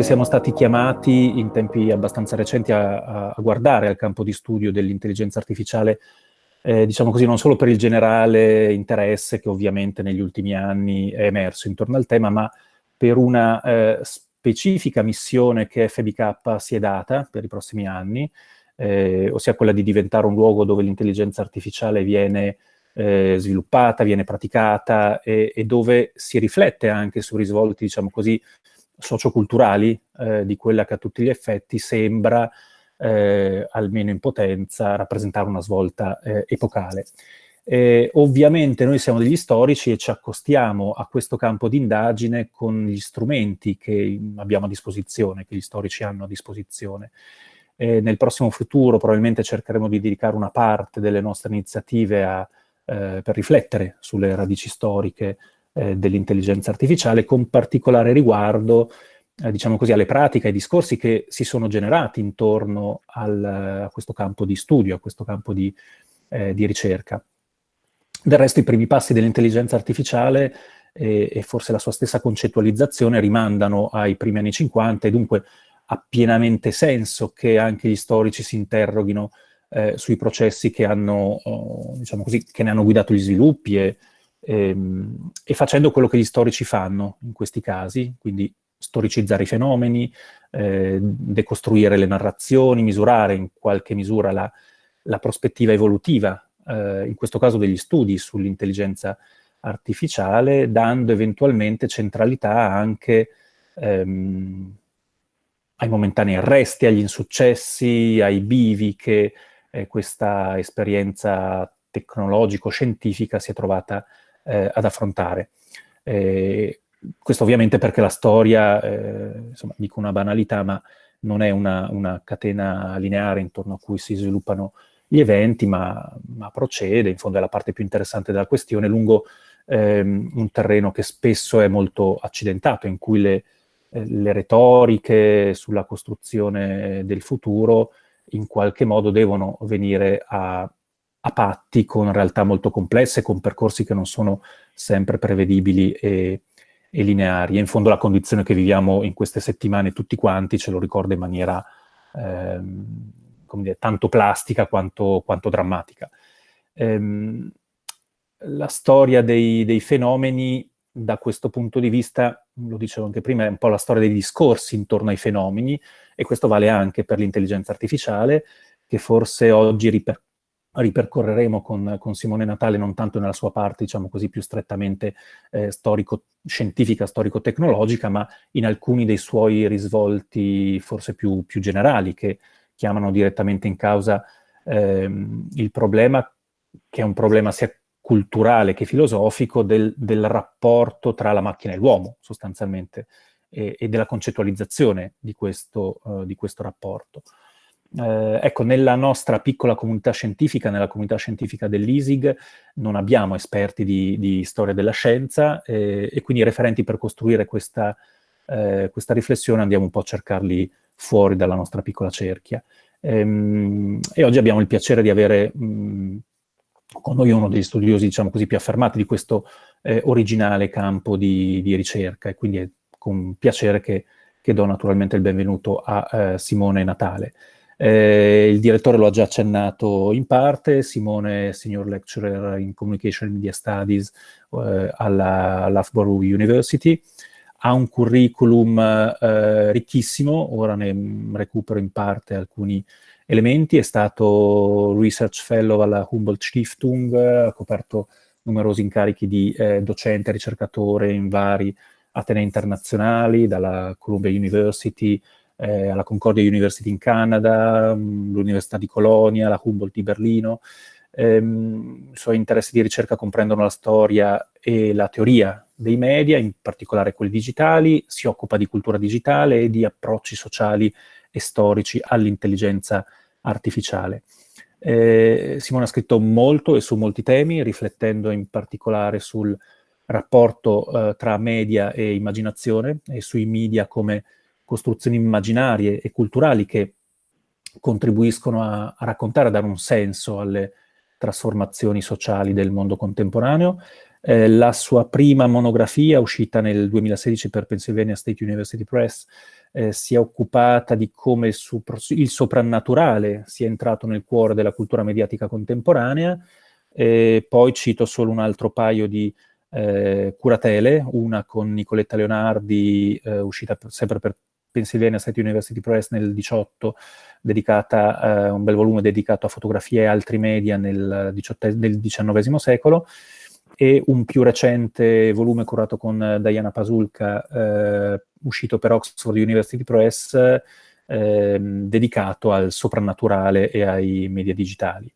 siamo stati chiamati in tempi abbastanza recenti a, a guardare al campo di studio dell'intelligenza artificiale, eh, diciamo così, non solo per il generale interesse che ovviamente negli ultimi anni è emerso intorno al tema, ma per una eh, specifica missione che FBK si è data per i prossimi anni, eh, ossia quella di diventare un luogo dove l'intelligenza artificiale viene eh, sviluppata, viene praticata e, e, dove si riflette anche sui risvolti, diciamo così, socioculturali eh, di quella che a tutti gli effetti sembra, eh, almeno in potenza, rappresentare una svolta eh, epocale. Eh, ovviamente noi siamo degli storici e ci accostiamo a questo campo di indagine con gli strumenti che abbiamo a disposizione, che gli storici hanno a disposizione. Eh, nel prossimo futuro probabilmente cercheremo di dedicare una parte delle nostre iniziative a, eh, per riflettere sulle radici storiche eh, dell'intelligenza artificiale, con particolare riguardo, eh, diciamo così, alle pratiche, ai discorsi che si sono generati intorno al, a questo campo di studio, a questo campo di, eh, di ricerca. Del resto i primi passi dell'intelligenza artificiale e, e, forse la sua stessa concettualizzazione rimandano ai primi anni 50 e dunque ha pienamente senso che anche gli storici si interroghino eh, sui processi che, hanno, oh, diciamo così, che ne hanno guidato gli sviluppi e, ehm, e, facendo quello che gli storici fanno in questi casi, quindi storicizzare i fenomeni, eh, decostruire le narrazioni, misurare in qualche misura la, la prospettiva evolutiva, eh, in questo caso degli studi sull'intelligenza artificiale, dando eventualmente centralità anche ehm, ai momentanei arresti, agli insuccessi, ai bivi che eh, questa esperienza tecnologico-scientifica si è trovata eh, ad affrontare. Eh, questo ovviamente perché la storia, eh, insomma, dico una banalità, ma non è una, una, catena lineare intorno a cui si sviluppano gli eventi, ma, ma, procede, in fondo è la parte più interessante della questione, lungo ehm, un terreno che spesso è molto accidentato, in cui le, eh, le retoriche sulla costruzione del futuro in qualche modo devono venire a, a patti con realtà molto complesse, con percorsi che non sono sempre prevedibili e, e lineari. E in fondo la condizione che viviamo in queste settimane tutti quanti ce lo ricorda in maniera ehm, dire, tanto plastica quanto, quanto drammatica. Ehm, la storia dei, dei, fenomeni da questo punto di vista, lo dicevo anche prima, è un po' la storia dei discorsi intorno ai fenomeni e questo vale anche per l'intelligenza artificiale che forse oggi riper ripercorreremo con, con, Simone Natale non tanto nella sua parte, diciamo così, più strettamente eh, storico-scientifica, storico-tecnologica, ma in alcuni dei suoi risvolti forse più, più generali, che chiamano direttamente in causa ehm, il problema, che è un problema sia culturale che filosofico, del, del rapporto tra la macchina e l'uomo, sostanzialmente, e, e, della concettualizzazione di questo, uh, di questo rapporto eh, ecco, nella nostra piccola comunità scientifica, nella comunità scientifica dell'ISIG, non abbiamo esperti di, di storia della scienza eh, e quindi i referenti per costruire questa, eh, questa, riflessione andiamo un po' a cercarli fuori dalla nostra piccola cerchia. Ehm, e oggi abbiamo il piacere di avere mh, con noi uno degli studiosi, diciamo così, più affermati di questo eh, originale campo di, di, ricerca e quindi è con piacere che, che do naturalmente il benvenuto a eh, Simone Natale. Eh, il direttore lo ha già accennato in parte, Simone Senior Lecturer in Communication and Media Studies eh, alla Loughborough University, ha un curriculum eh, ricchissimo, ora ne recupero in parte alcuni elementi, è stato Research Fellow alla Humboldt Stiftung, ha coperto numerosi incarichi di eh, docente e ricercatore in vari atenei internazionali, dalla Columbia University, eh, alla Concordia University in Canada, l'Università di Colonia, la Humboldt di Berlino. Ehm, I suoi interessi di ricerca comprendono la storia e la teoria dei media, in particolare quelli digitali, si occupa di cultura digitale e di approcci sociali e storici all'intelligenza artificiale. Eh, Simone ha scritto molto e su molti temi, riflettendo in particolare sul rapporto eh, tra media e immaginazione e sui media come costruzioni immaginarie e culturali che contribuiscono a, a raccontare, a dare un senso alle trasformazioni sociali del mondo contemporaneo. Eh, la sua prima monografia, uscita nel 2016 per Pennsylvania State University Press, eh, si è occupata di come il, soprannaturale sia entrato nel cuore della cultura mediatica contemporanea, e poi cito solo un altro paio di eh, curatele, una con Nicoletta Leonardi, eh, uscita per, sempre per Pennsylvania State University Press nel 18, dedicata, eh, un bel volume dedicato a fotografie e altri media nel, nel XIX secolo, e un più recente volume curato con Diana Pasulka, eh, uscito per Oxford University Press, eh, dedicato al soprannaturale e ai media digitali.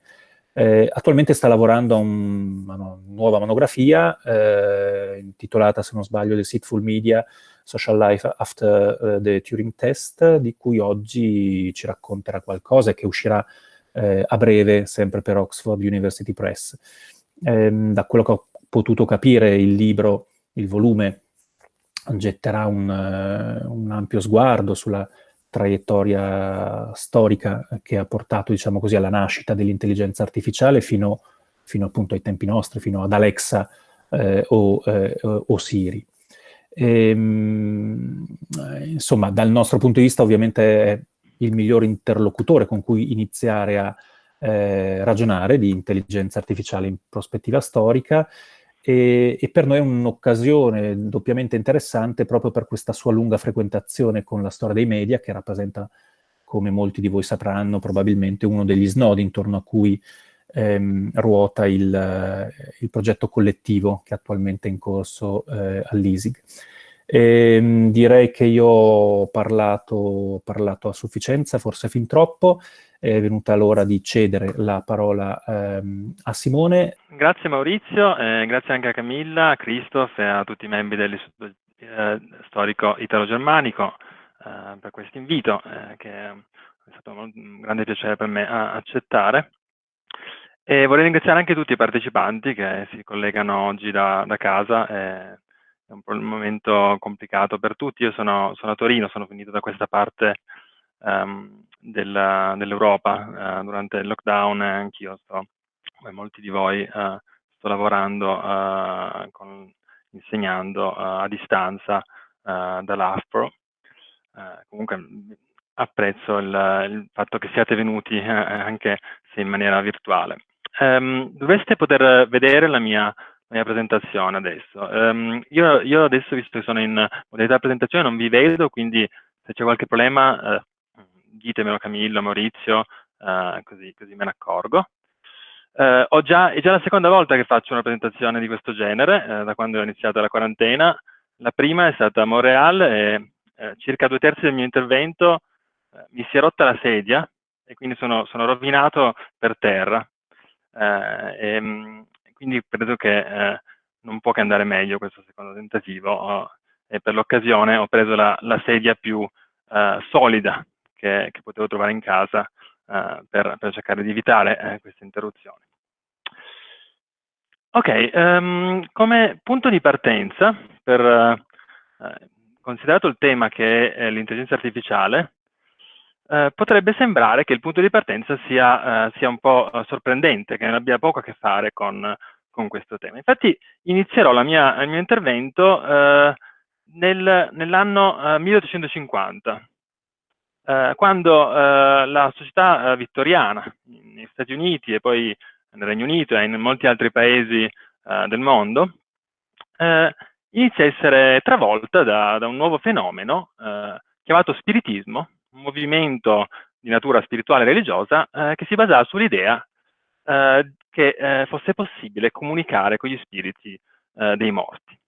Eh, attualmente sta lavorando a, un, a una nuova monografia eh, intitolata, se non sbaglio, The Seatful Media, Social Life After uh, the Turing Test, di cui oggi ci racconterà qualcosa e che uscirà eh, a breve, sempre per Oxford University Press. Eh, da quello che ho potuto capire, il libro, il volume, getterà un, uh, un ampio sguardo sulla traiettoria storica che ha portato, diciamo così, alla nascita dell'intelligenza artificiale fino, fino, appunto ai tempi nostri, fino ad Alexa eh, o, eh, o, Siri. E, ehm, insomma, dal nostro punto di vista ovviamente è il miglior interlocutore con cui iniziare a eh, ragionare di intelligenza artificiale in prospettiva storica e, e per noi è un'occasione doppiamente interessante proprio per questa sua lunga frequentazione con la storia dei media che rappresenta, come molti di voi sapranno, probabilmente uno degli snodi intorno a cui ehm, ruota il, eh, il, progetto collettivo che attualmente è in corso eh, all'ISIG. Ehm, direi che io ho parlato, parlato, a sufficienza, forse fin troppo, è venuta l'ora di cedere la parola ehm, a Simone. Grazie Maurizio, eh, grazie anche a Camilla, a Christoph e a tutti i membri dell'Istituto eh, Storico Italo-Germanico eh, per questo invito, eh, che è stato un grande piacere per me accettare. E vorrei ringraziare anche tutti i partecipanti che si collegano oggi da, da casa. è un, momento complicato per tutti. Io sono, sono, a Torino, sono finito da questa parte um, dell'Europa uh, durante il lockdown e anch'io sto, come molti di voi, uh, sto lavorando, uh, con, insegnando a distanza dall'AFPRO. comunque apprezzo il, il, fatto che siate venuti anche se in maniera virtuale. Um, dovreste poter vedere la mia, mia presentazione adesso. Um, io, io, adesso, visto che sono in modalità presentazione, non vi vedo, quindi se c'è qualche problema uh, ditemelo Camillo, Maurizio, uh, così, così, me ne accorgo. Uh, già, è già la seconda volta che faccio una presentazione di questo genere, da quando ho iniziato la quarantena. La prima è stata a Montreal e circa due terzi del mio intervento mi si è rotta la sedia e quindi sono, sono rovinato per terra. Eh, e, ehm, quindi credo che eh, non può che andare meglio questo secondo tentativo e per l'occasione ho preso la, la sedia più eh, solida che, che, potevo trovare in casa per, per, cercare di evitare queste interruzioni. Ok, um, come punto di partenza, per, uh, considerato il tema che è l'intelligenza artificiale, eh, potrebbe sembrare che il punto di partenza sia, eh, sia un po' eh, sorprendente, che non abbia poco a che fare con, con questo tema. Infatti inizierò mia, il mio intervento eh, nel, nell'anno 1850, eh, quando la società vittoriana negli Stati Uniti e poi nel Regno Unito e in molti altri paesi del mondo inizia a essere travolta da, da un nuovo fenomeno chiamato spiritismo, un movimento di natura spirituale e religiosa eh, che si basava sull'idea eh, che eh, fosse possibile comunicare con gli spiriti eh, dei morti.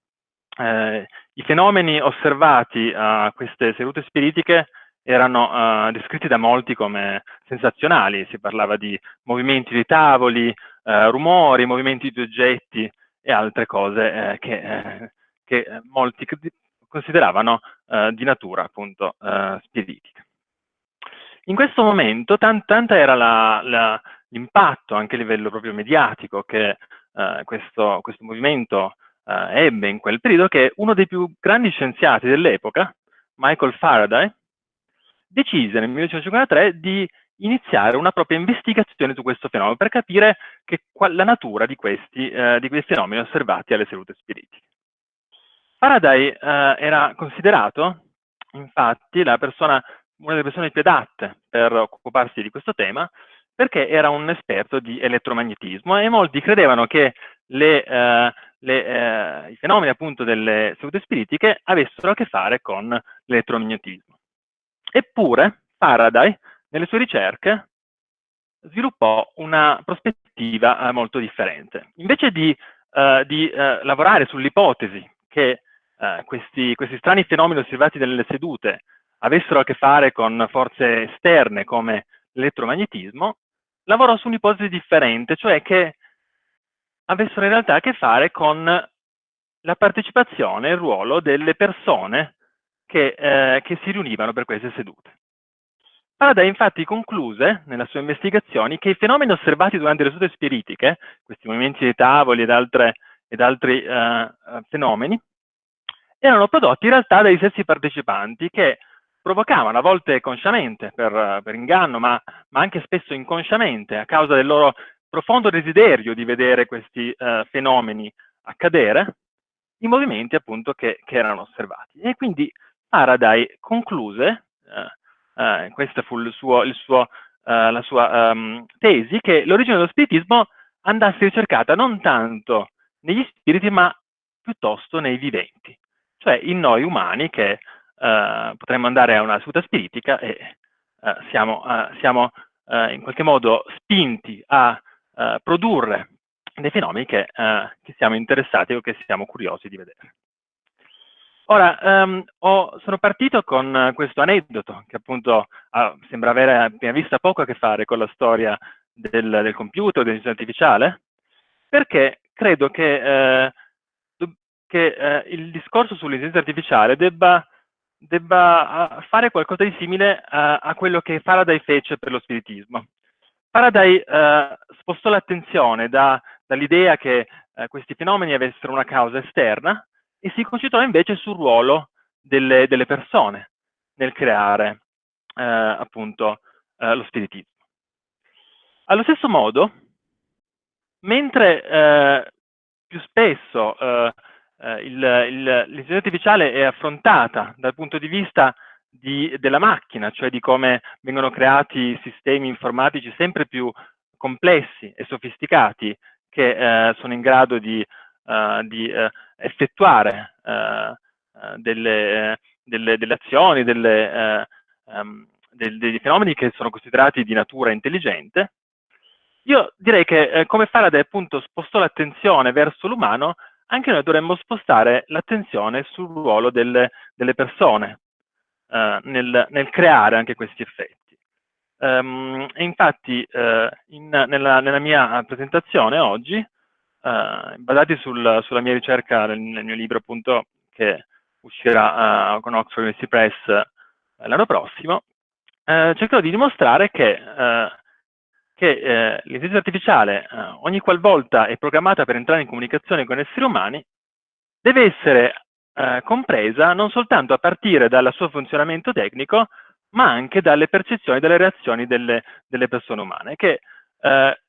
Eh, I fenomeni osservati a queste sedute spiritiche erano eh, descritti da molti come sensazionali, si parlava di movimenti di tavoli, rumori, movimenti di oggetti e altre cose che, che, molti consideravano di natura appunto spiritica. In questo momento tan tanta era l'impatto anche a livello proprio mediatico che eh, questo, questo, movimento eh, ebbe in quel periodo che uno dei più grandi scienziati dell'epoca, Michael Faraday, decise nel 1953 di iniziare una propria investigazione su questo fenomeno per capire che, qual, la natura di questi, eh, di questi, fenomeni osservati alle sedute spiritiche. Faraday eh, era considerato infatti, persona, una delle persone più adatte per occuparsi di questo tema, perché era un esperto di elettromagnetismo e molti credevano che le, eh, le, eh, i fenomeni appunto delle sedute spiritiche avessero a che fare con l'elettromagnetismo. Eppure Faraday, nelle sue ricerche, sviluppò una prospettiva eh, molto differente. Invece di, eh, di eh, lavorare sull'ipotesi che eh, questi, questi strani fenomeni osservati nelle sedute avessero a che fare con forze esterne come l'elettromagnetismo, lavorò su un'ipotesi differente, cioè che avessero in realtà a che fare con la partecipazione e il ruolo delle persone che, eh, che si riunivano per queste sedute. Faraday infatti concluse, nelle sue investigazioni, che i fenomeni osservati durante le sedute spiritiche, questi movimenti dei tavoli ed, altre, ed altri eh, fenomeni, erano prodotti in realtà dai stessi partecipanti che provocavano a volte consciamente per, per inganno, ma, ma, anche spesso inconsciamente a causa del loro profondo desiderio di vedere questi uh, fenomeni accadere, i movimenti appunto che, che, erano osservati. E quindi Faraday concluse, uh, uh, questa fu il suo, il suo, la sua um, tesi, che l'origine dello spiritismo andasse ricercata non tanto negli spiriti, ma piuttosto nei viventi, cioè in noi umani che potremmo andare a una seduta spiritica e siamo, siamo in qualche modo spinti a eh, produrre dei fenomeni che, eh, che, siamo interessati o che siamo curiosi di vedere. Ora, um, ho, sono partito con questo aneddoto che appunto ah, sembra avere a prima vista poco a che fare con la storia del, del computer, dell'intelligenza artificiale, perché credo che, eh, che eh, il discorso sull'intelligenza artificiale debba, debba ah, fare qualcosa di simile a, a quello che Faraday fece per lo spiritismo. Faraday eh, spostò l'attenzione da, dall'idea che eh, questi fenomeni avessero una causa esterna e si concentrò invece sul ruolo delle, delle persone nel creare eh, appunto eh, lo spiritismo. Allo stesso modo, mentre eh, più spesso eh, l'intelligenza artificiale è affrontata dal punto di vista di, della macchina, cioè di come vengono creati sistemi informatici sempre più complessi e sofisticati che eh, sono in grado di, di effettuare uh, delle, delle, delle, azioni, delle, um, del, dei fenomeni che sono considerati di natura intelligente, io direi che eh, come Faraday appunto spostò l'attenzione verso l'umano, anche noi dovremmo spostare l'attenzione sul ruolo delle, delle persone, eh, nel, nel, creare anche questi effetti. Um, infatti uh, in, nella, nella, mia presentazione oggi, uh, basati sul, sulla mia ricerca nel, nel, mio libro appunto che uscirà uh, con Oxford University Press l'anno prossimo, cercherò di dimostrare che, che l'intelligenza artificiale ogni qualvolta è programmata per entrare in comunicazione con esseri umani deve essere eh, compresa non soltanto a partire dal suo funzionamento tecnico, ma anche dalle percezioni e dalle reazioni delle, delle persone umane, che eh,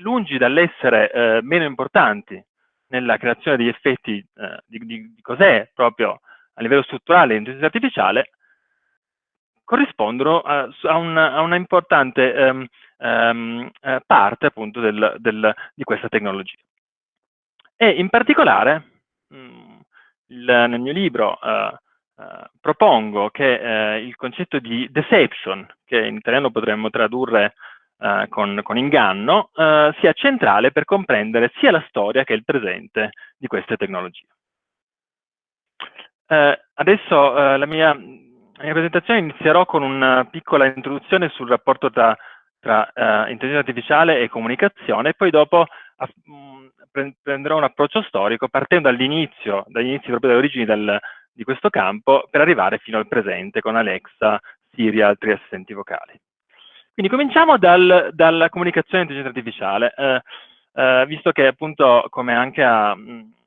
lungi dall'essere eh, meno importanti nella creazione degli effetti eh, di, di, di cos'è proprio a livello strutturale l'intelligenza artificiale, corrispondono a, a, una, importante um, um, parte appunto del, del, di questa tecnologia. E in particolare, mh, mm, il, nel mio libro uh, uh, propongo che uh, il concetto di deception, che in italiano potremmo tradurre con, con, inganno, sia centrale per comprendere sia la storia che il presente di queste tecnologie. adesso la mia, la, mia, presentazione inizierò con una piccola introduzione sul rapporto tra, tra intelligenza artificiale e comunicazione e poi dopo prenderò un approccio storico partendo dall'inizio, dagli inizi proprio dalle origini di questo campo per arrivare fino al presente con Alexa, Siri e altri assistenti vocali. Quindi cominciamo dal, dalla comunicazione intelligenza artificiale, eh, eh, visto che appunto come anche ha,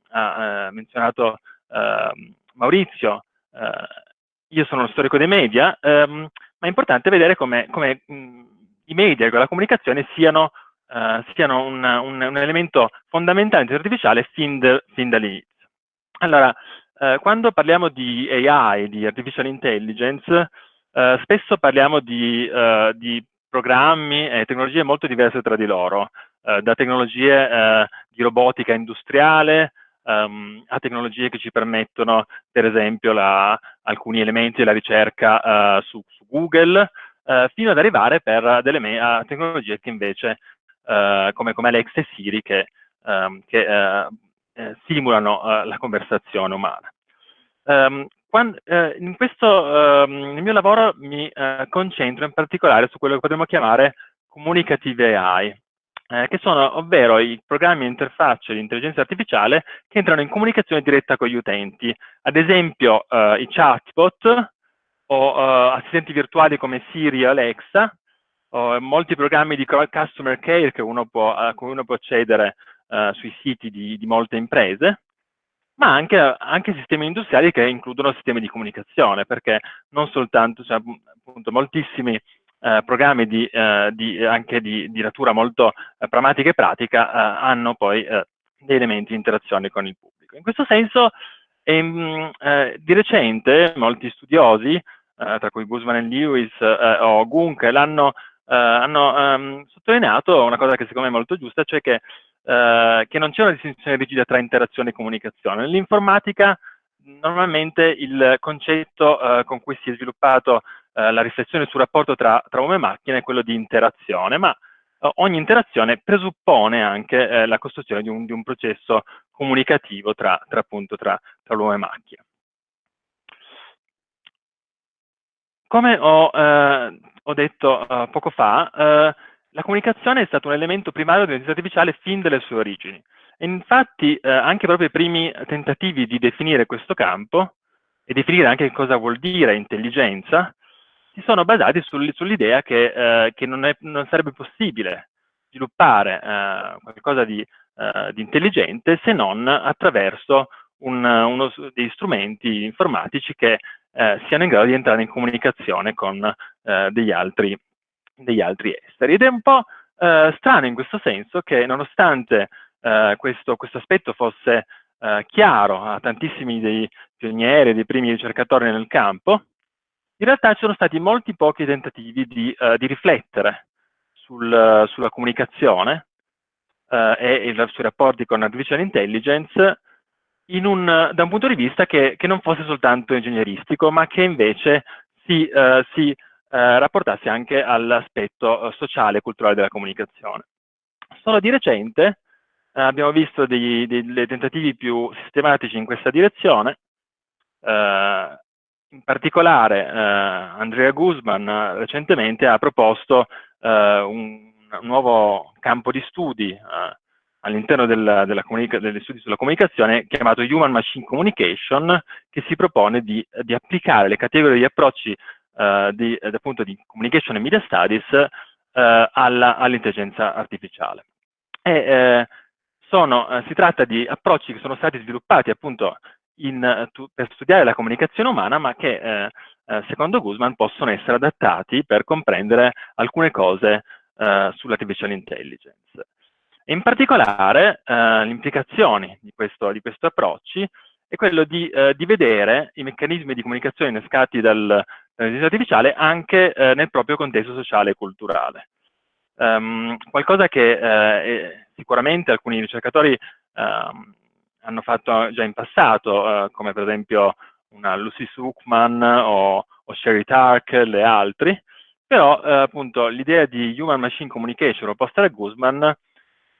ha eh, menzionato ehm, Maurizio, eh, io sono uno storico dei media, ehm, ma è importante vedere come, come i media e la comunicazione siano uh, siano un, un, un, elemento fondamentale di artificiale fin, de, fin dall'inizio. Allora, eh, quando parliamo di AI, di artificial intelligence, eh, spesso parliamo di, di, programmi e tecnologie molto diverse tra di loro, eh, da tecnologie eh, di robotica industriale um, a tecnologie che ci permettono, per esempio, la, alcuni elementi della ricerca su, su, Google, fino ad arrivare per a tecnologie che invece, come, come Alexa e Siri, che, um, che simulano la conversazione umana. Um, quando, eh, in questo, eh, nel mio lavoro mi eh, concentro in particolare su quello che potremmo chiamare comunicative AI, eh, che sono ovvero i programmi di interfaccia di intelligenza artificiale che entrano in comunicazione diretta con gli utenti, ad esempio eh, i chatbot o eh, assistenti virtuali come Siri o Alexa, o molti programmi di customer care che uno può, a cui uno può accedere sui siti di, di molte imprese, ma anche, anche, sistemi industriali che includono sistemi di comunicazione, perché non soltanto, cioè, appunto, moltissimi eh, programmi di, eh, di, anche di, di, natura molto eh, pragmatica e pratica eh, hanno poi eh, dei elementi di interazione con il pubblico. In questo senso, ehm, eh, di recente, molti studiosi, tra cui Guzman e Lewis o Gunk, l'hanno hanno um, sottolineato una cosa che secondo me è molto giusta, cioè che eh, che non c'è una distinzione rigida tra interazione e comunicazione. Nell'informatica normalmente il concetto eh, con cui si è sviluppato eh, la riflessione sul rapporto tra, tra, uomo e macchina è quello di interazione, ma eh, ogni interazione presuppone anche eh, la costruzione di un, di un, processo comunicativo tra, tra, appunto, tra, tra l'uomo e macchina. Come ho, ho detto poco fa, la comunicazione è stato un elemento primario dell'intelligenza artificiale fin dalle sue origini. E infatti eh, anche proprio i primi tentativi di definire questo campo e definire anche cosa vuol dire intelligenza si sono basati sul, sull'idea che, eh, che non, è, non, sarebbe possibile sviluppare eh, qualcosa di, eh, di, intelligente se non attraverso un, uno degli strumenti informatici che eh, siano in grado di entrare in comunicazione con eh, degli altri degli altri esteri. Ed è un po' eh, strano in questo senso che nonostante eh, questo, questo, aspetto fosse eh, chiaro a tantissimi dei pionieri, dei primi ricercatori nel campo, in realtà ci sono stati molti pochi tentativi di, eh, di riflettere sul, sulla comunicazione eh, e i, sui rapporti con artificial intelligence un, da un punto di vista che, che, non fosse soltanto ingegneristico, ma che invece si, eh, si eh, rapportarsi anche all'aspetto eh, sociale e culturale della comunicazione. Solo di recente eh, abbiamo visto dei, dei, tentativi più sistematici in questa direzione, eh, in particolare eh, Andrea Guzman recentemente ha proposto un, nuovo campo di studi all'interno degli studi sulla comunicazione chiamato Human Machine Communication che si propone di, di applicare le categorie di approcci di, appunto di Communication e Media Studies eh, all'intelligenza artificiale. E, eh, sono, si tratta di approcci che sono stati sviluppati appunto in, tu, per studiare la comunicazione umana, ma che secondo Guzman possono essere adattati per comprendere alcune cose sull'artificial intelligence. in particolare eh, le di di questi approcci è quello di, eh, di, vedere i meccanismi di comunicazione innescati dal, dall'intelligenza artificiale anche eh, nel proprio contesto sociale e culturale. Um, qualcosa che eh, sicuramente alcuni ricercatori um, hanno fatto già in passato, uh, come per esempio una Lucy Suchman o, o Sherry Tark e altri, però uh, appunto l'idea di Human Machine Communication proposta da Guzman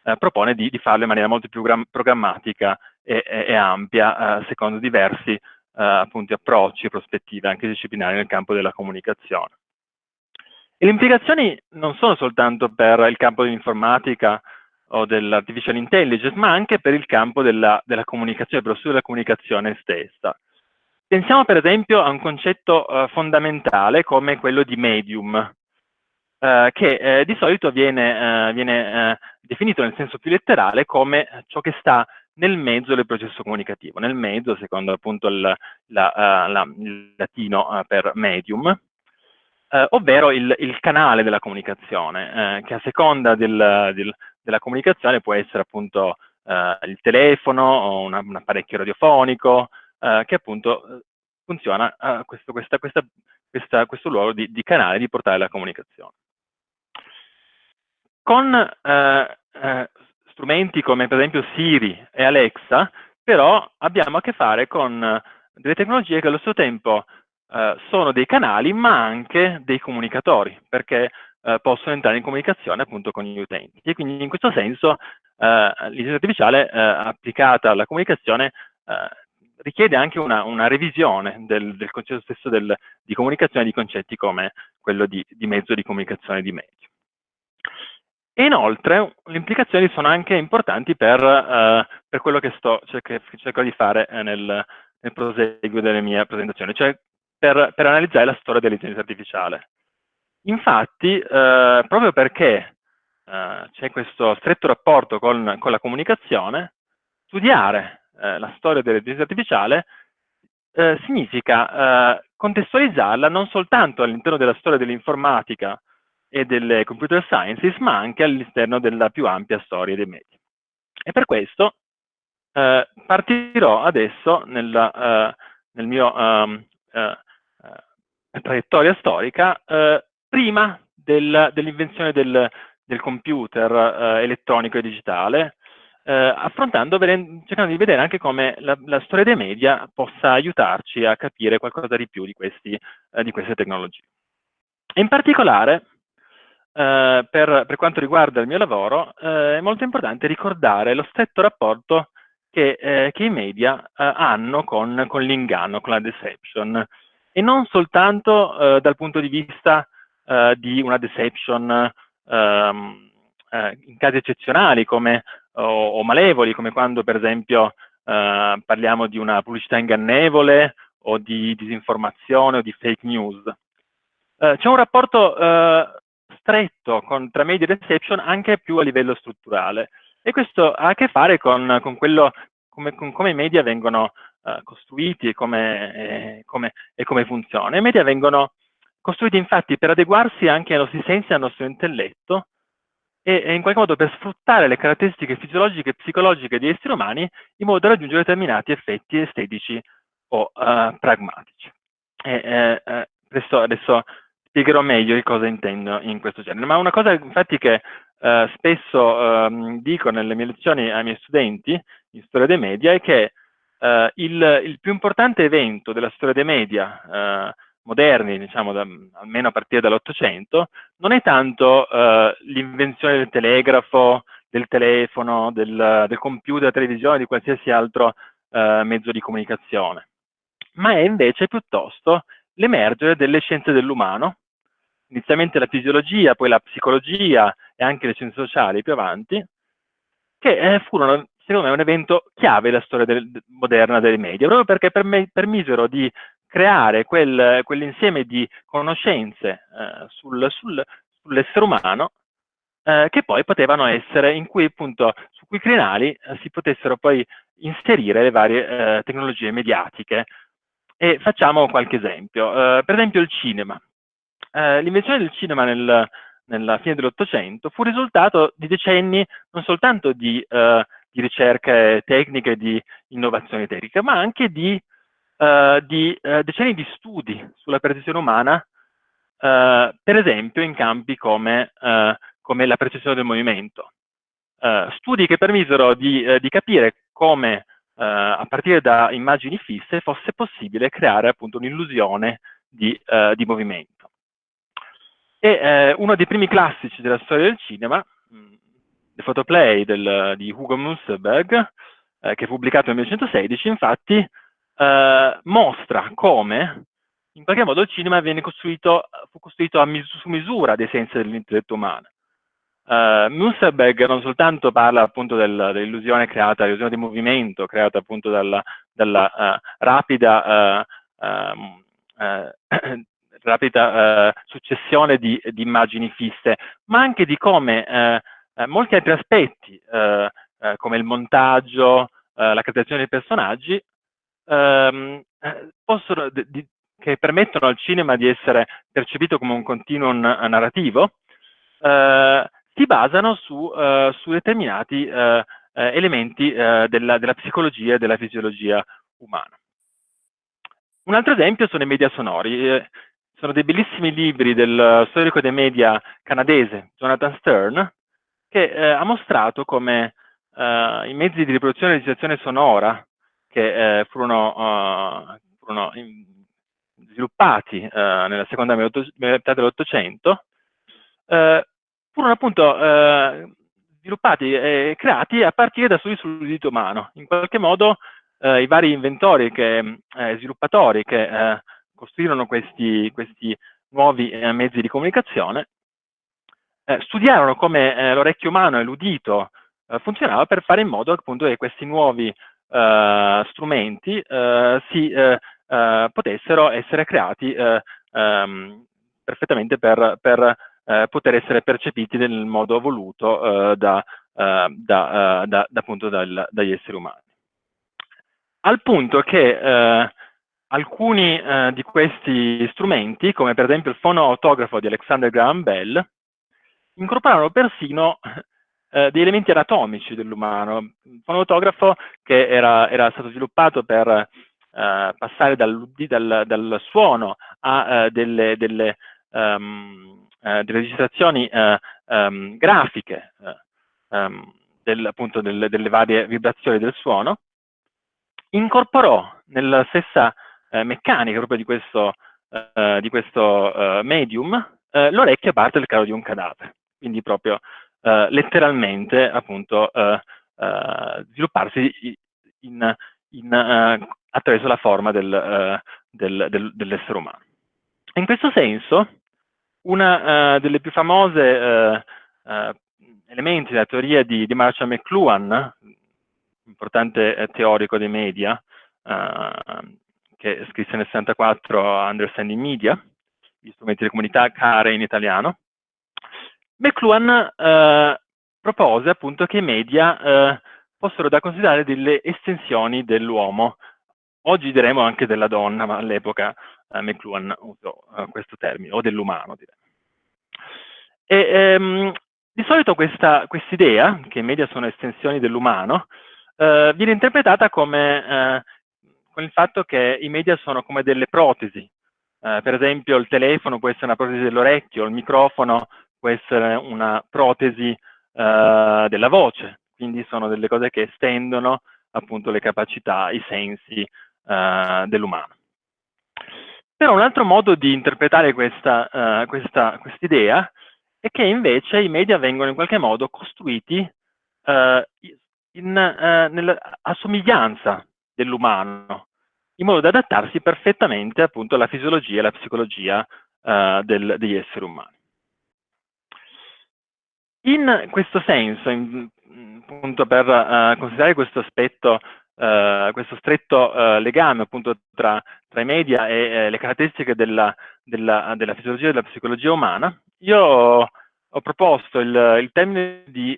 uh, propone di, di, farlo in maniera molto più programmatica e, e, e ampia, secondo diversi eh, appunto approcci e prospettive anche disciplinari nel campo della comunicazione. E le implicazioni non sono soltanto per il campo dell'informatica o dell'artificial intelligence, ma anche per il campo della, della comunicazione, per lo studio della comunicazione stessa. Pensiamo per esempio a un concetto eh, fondamentale come quello di medium, eh, che eh, di solito viene, eh, viene eh, definito nel senso più letterale come ciò che sta nel mezzo del processo comunicativo, nel mezzo, secondo appunto il, la, uh, la, il latino uh, per medium, uh, ovvero il, il, canale della comunicazione, che a seconda del, del, della comunicazione può essere appunto il telefono, o una, un apparecchio radiofonico, eh, che appunto funziona a questo, questa, questa, questa, questo ruolo di, di, canale di portare la comunicazione. Con eh, eh, strumenti come per esempio Siri e Alexa, però abbiamo a che fare con delle tecnologie che allo stesso tempo eh, sono dei canali ma anche dei comunicatori, perché eh, possono entrare in comunicazione appunto con gli utenti. E quindi in questo senso eh, l'intelligenza artificiale eh, applicata alla comunicazione eh, richiede anche una, una revisione del, del, concetto stesso del, di comunicazione di concetti come quello di, di mezzo di comunicazione di media. E inoltre le implicazioni sono anche importanti per, uh, per quello che, sto, che cerco di fare eh, nel, nel, proseguo della mia presentazione, cioè per, per analizzare la storia dell'intelligenza artificiale. Infatti, uh, proprio perché uh, c'è questo stretto rapporto con, con la comunicazione, studiare la storia dell'intelligenza artificiale significa contestualizzarla non soltanto all'interno della storia dell'informatica e delle computer sciences, ma anche all'interno della più ampia storia dei media. E per questo eh, partirò adesso nella, eh, nel mio um, eh, traiettoria storica eh, prima del, dell'invenzione del, del, computer eh, elettronico e digitale, affrontando, cercando di vedere anche come la, la, storia dei media possa aiutarci a capire qualcosa di più di, questi, di queste tecnologie. In particolare eh, per, per, quanto riguarda il mio lavoro, eh, è molto importante ricordare lo stretto rapporto che, eh, che i media eh, hanno con, con l'inganno, con la deception, e non soltanto eh, dal punto di vista di una deception ehm, in casi eccezionali come, o, o, malevoli, come quando per esempio parliamo di una pubblicità ingannevole o di disinformazione o di fake news. C'è un rapporto stretto con, tra media e reception anche più a livello strutturale. E questo ha a che fare con, con, quello, come, con come, i media vengono uh, costruiti e come, e, come, e come funzionano. I media vengono costruiti infatti per adeguarsi anche ai nostri sensi e al nostro intelletto e, e, in qualche modo per sfruttare le caratteristiche fisiologiche e psicologiche degli esseri umani in modo da raggiungere determinati effetti estetici o uh, pragmatici. E, eh, eh, adesso spiegherò meglio di cosa intendo in questo genere. Ma una cosa infatti che eh, spesso eh, dico nelle mie lezioni ai miei studenti in storia dei media è che eh, il, il, più importante evento della storia dei media eh, moderni, diciamo da, almeno a partire dall'Ottocento, non è tanto eh, l'invenzione del telegrafo, del telefono, del, del, computer, della televisione, di qualsiasi altro eh, mezzo di comunicazione, ma è invece piuttosto l'emergere delle scienze dell'umano, inizialmente la fisiologia, poi la psicologia e anche le scienze sociali più avanti, che eh, furono secondo me un evento chiave della storia del, moderna dei media, proprio perché perme, permisero di creare quel, quell'insieme di conoscenze eh, sul, sul, sull'essere umano eh, che poi potevano essere, in cui appunto, su cui crinali eh, si potessero poi inserire le varie eh, tecnologie mediatiche. E facciamo qualche esempio. Eh, per esempio il cinema eh, l'invenzione del cinema nel, nella fine dell'Ottocento fu risultato di decenni non soltanto di, eh, di ricerche tecniche di innovazioni tecniche, ma anche di, eh, di eh, decenni di studi sulla percezione umana, eh, per esempio in campi come, come la percezione del movimento. studi che permisero di, di capire come a partire da immagini fisse fosse possibile creare appunto un'illusione di, di movimento. E eh, uno dei primi classici della storia del cinema, mm, The Photoplay del, di Hugo Munsterberg, eh, che è pubblicato nel 1916, infatti eh, mostra come in qualche modo il cinema costruito, fu costruito mis su misura dei sensi dell'intelletto umano. Uh, Munsterberg non soltanto parla appunto del, dell'illusione creata, l'illusione di movimento creata appunto dalla, dalla uh, rapida uh, rapida eh, successione di, di, immagini fisse, ma anche di come eh, eh molti altri aspetti, eh, eh, come il montaggio, la creazione dei personaggi, ehm, possono, di, che permettono al cinema di essere percepito come un continuum narrativo, si basano su, su determinati elementi della, della psicologia e della fisiologia umana. un altro esempio sono i media sonori. Eh, sono dei bellissimi libri del storico dei media canadese Jonathan Stern, che eh, ha mostrato come eh, i mezzi di riproduzione e registrazione sonora che eh, furono, uh, furono in, sviluppati uh, nella seconda metà dell'Ottocento uh, furono appunto sviluppati e creati a partire da studi sull'udito umano. In qualche modo i vari inventori, che, sviluppatori che costruirono questi, questi nuovi mezzi di comunicazione studiarono come l'orecchio umano e l'udito funzionava per fare in modo appunto che questi nuovi uh, strumenti si potessero essere creati um, perfettamente per, per poter essere percepiti nel modo voluto da, da, da, appunto dal, dagli esseri umani. Al punto che alcuni di questi strumenti, come per esempio il fonoautografo di Alexander Graham Bell, incorporarono persino eh, di elementi anatomici dell'umano. Un fonotografo che era, era, stato sviluppato per eh, passare dal, dal, dal, suono a eh, delle, delle, um, delle, registrazioni um, grafiche um, del, appunto delle, delle, varie vibrazioni del suono, incorporò nella stessa meccanica proprio di questo, di questo medium l'orecchio parte del caro di un cadavere, quindi proprio eh, letteralmente appunto eh, eh, svilupparsi in, in, attraverso la forma del, del, del, dell'essere umano. In questo senso, una delle più famose elementi della teoria di, di Marshall McLuhan, importante teorico dei media, che scrisse nel 64 Understanding Media, gli strumenti di comunità care in italiano, McLuhan eh, propose appunto che i media eh, fossero da considerare delle estensioni dell'uomo. Oggi diremo anche della donna, ma all'epoca eh, McLuhan usò eh, questo termine, o dell'umano direi. E, ehm, di solito questa quest idea, che i media sono estensioni dell'umano, eh, viene interpretata come eh, con il fatto che i media sono come delle protesi. per esempio il telefono può essere una protesi dell'orecchio, il microfono può essere una protesi eh, della voce, quindi sono delle cose che estendono appunto le capacità, i sensi eh, dell'umano. Però un altro modo di interpretare questa, uh, questa quest idea è che invece i media vengono in qualche modo costruiti uh, in, uh, nella, a somiglianza dell'umano, in modo da adattarsi perfettamente appunto alla fisiologia e alla psicologia del, degli esseri umani. In questo senso, in, appunto per uh, considerare questo aspetto, uh, questo stretto uh, legame appunto tra, tra, i media e le caratteristiche della, della, della, fisiologia e della psicologia umana, io ho, ho proposto il, il, termine di,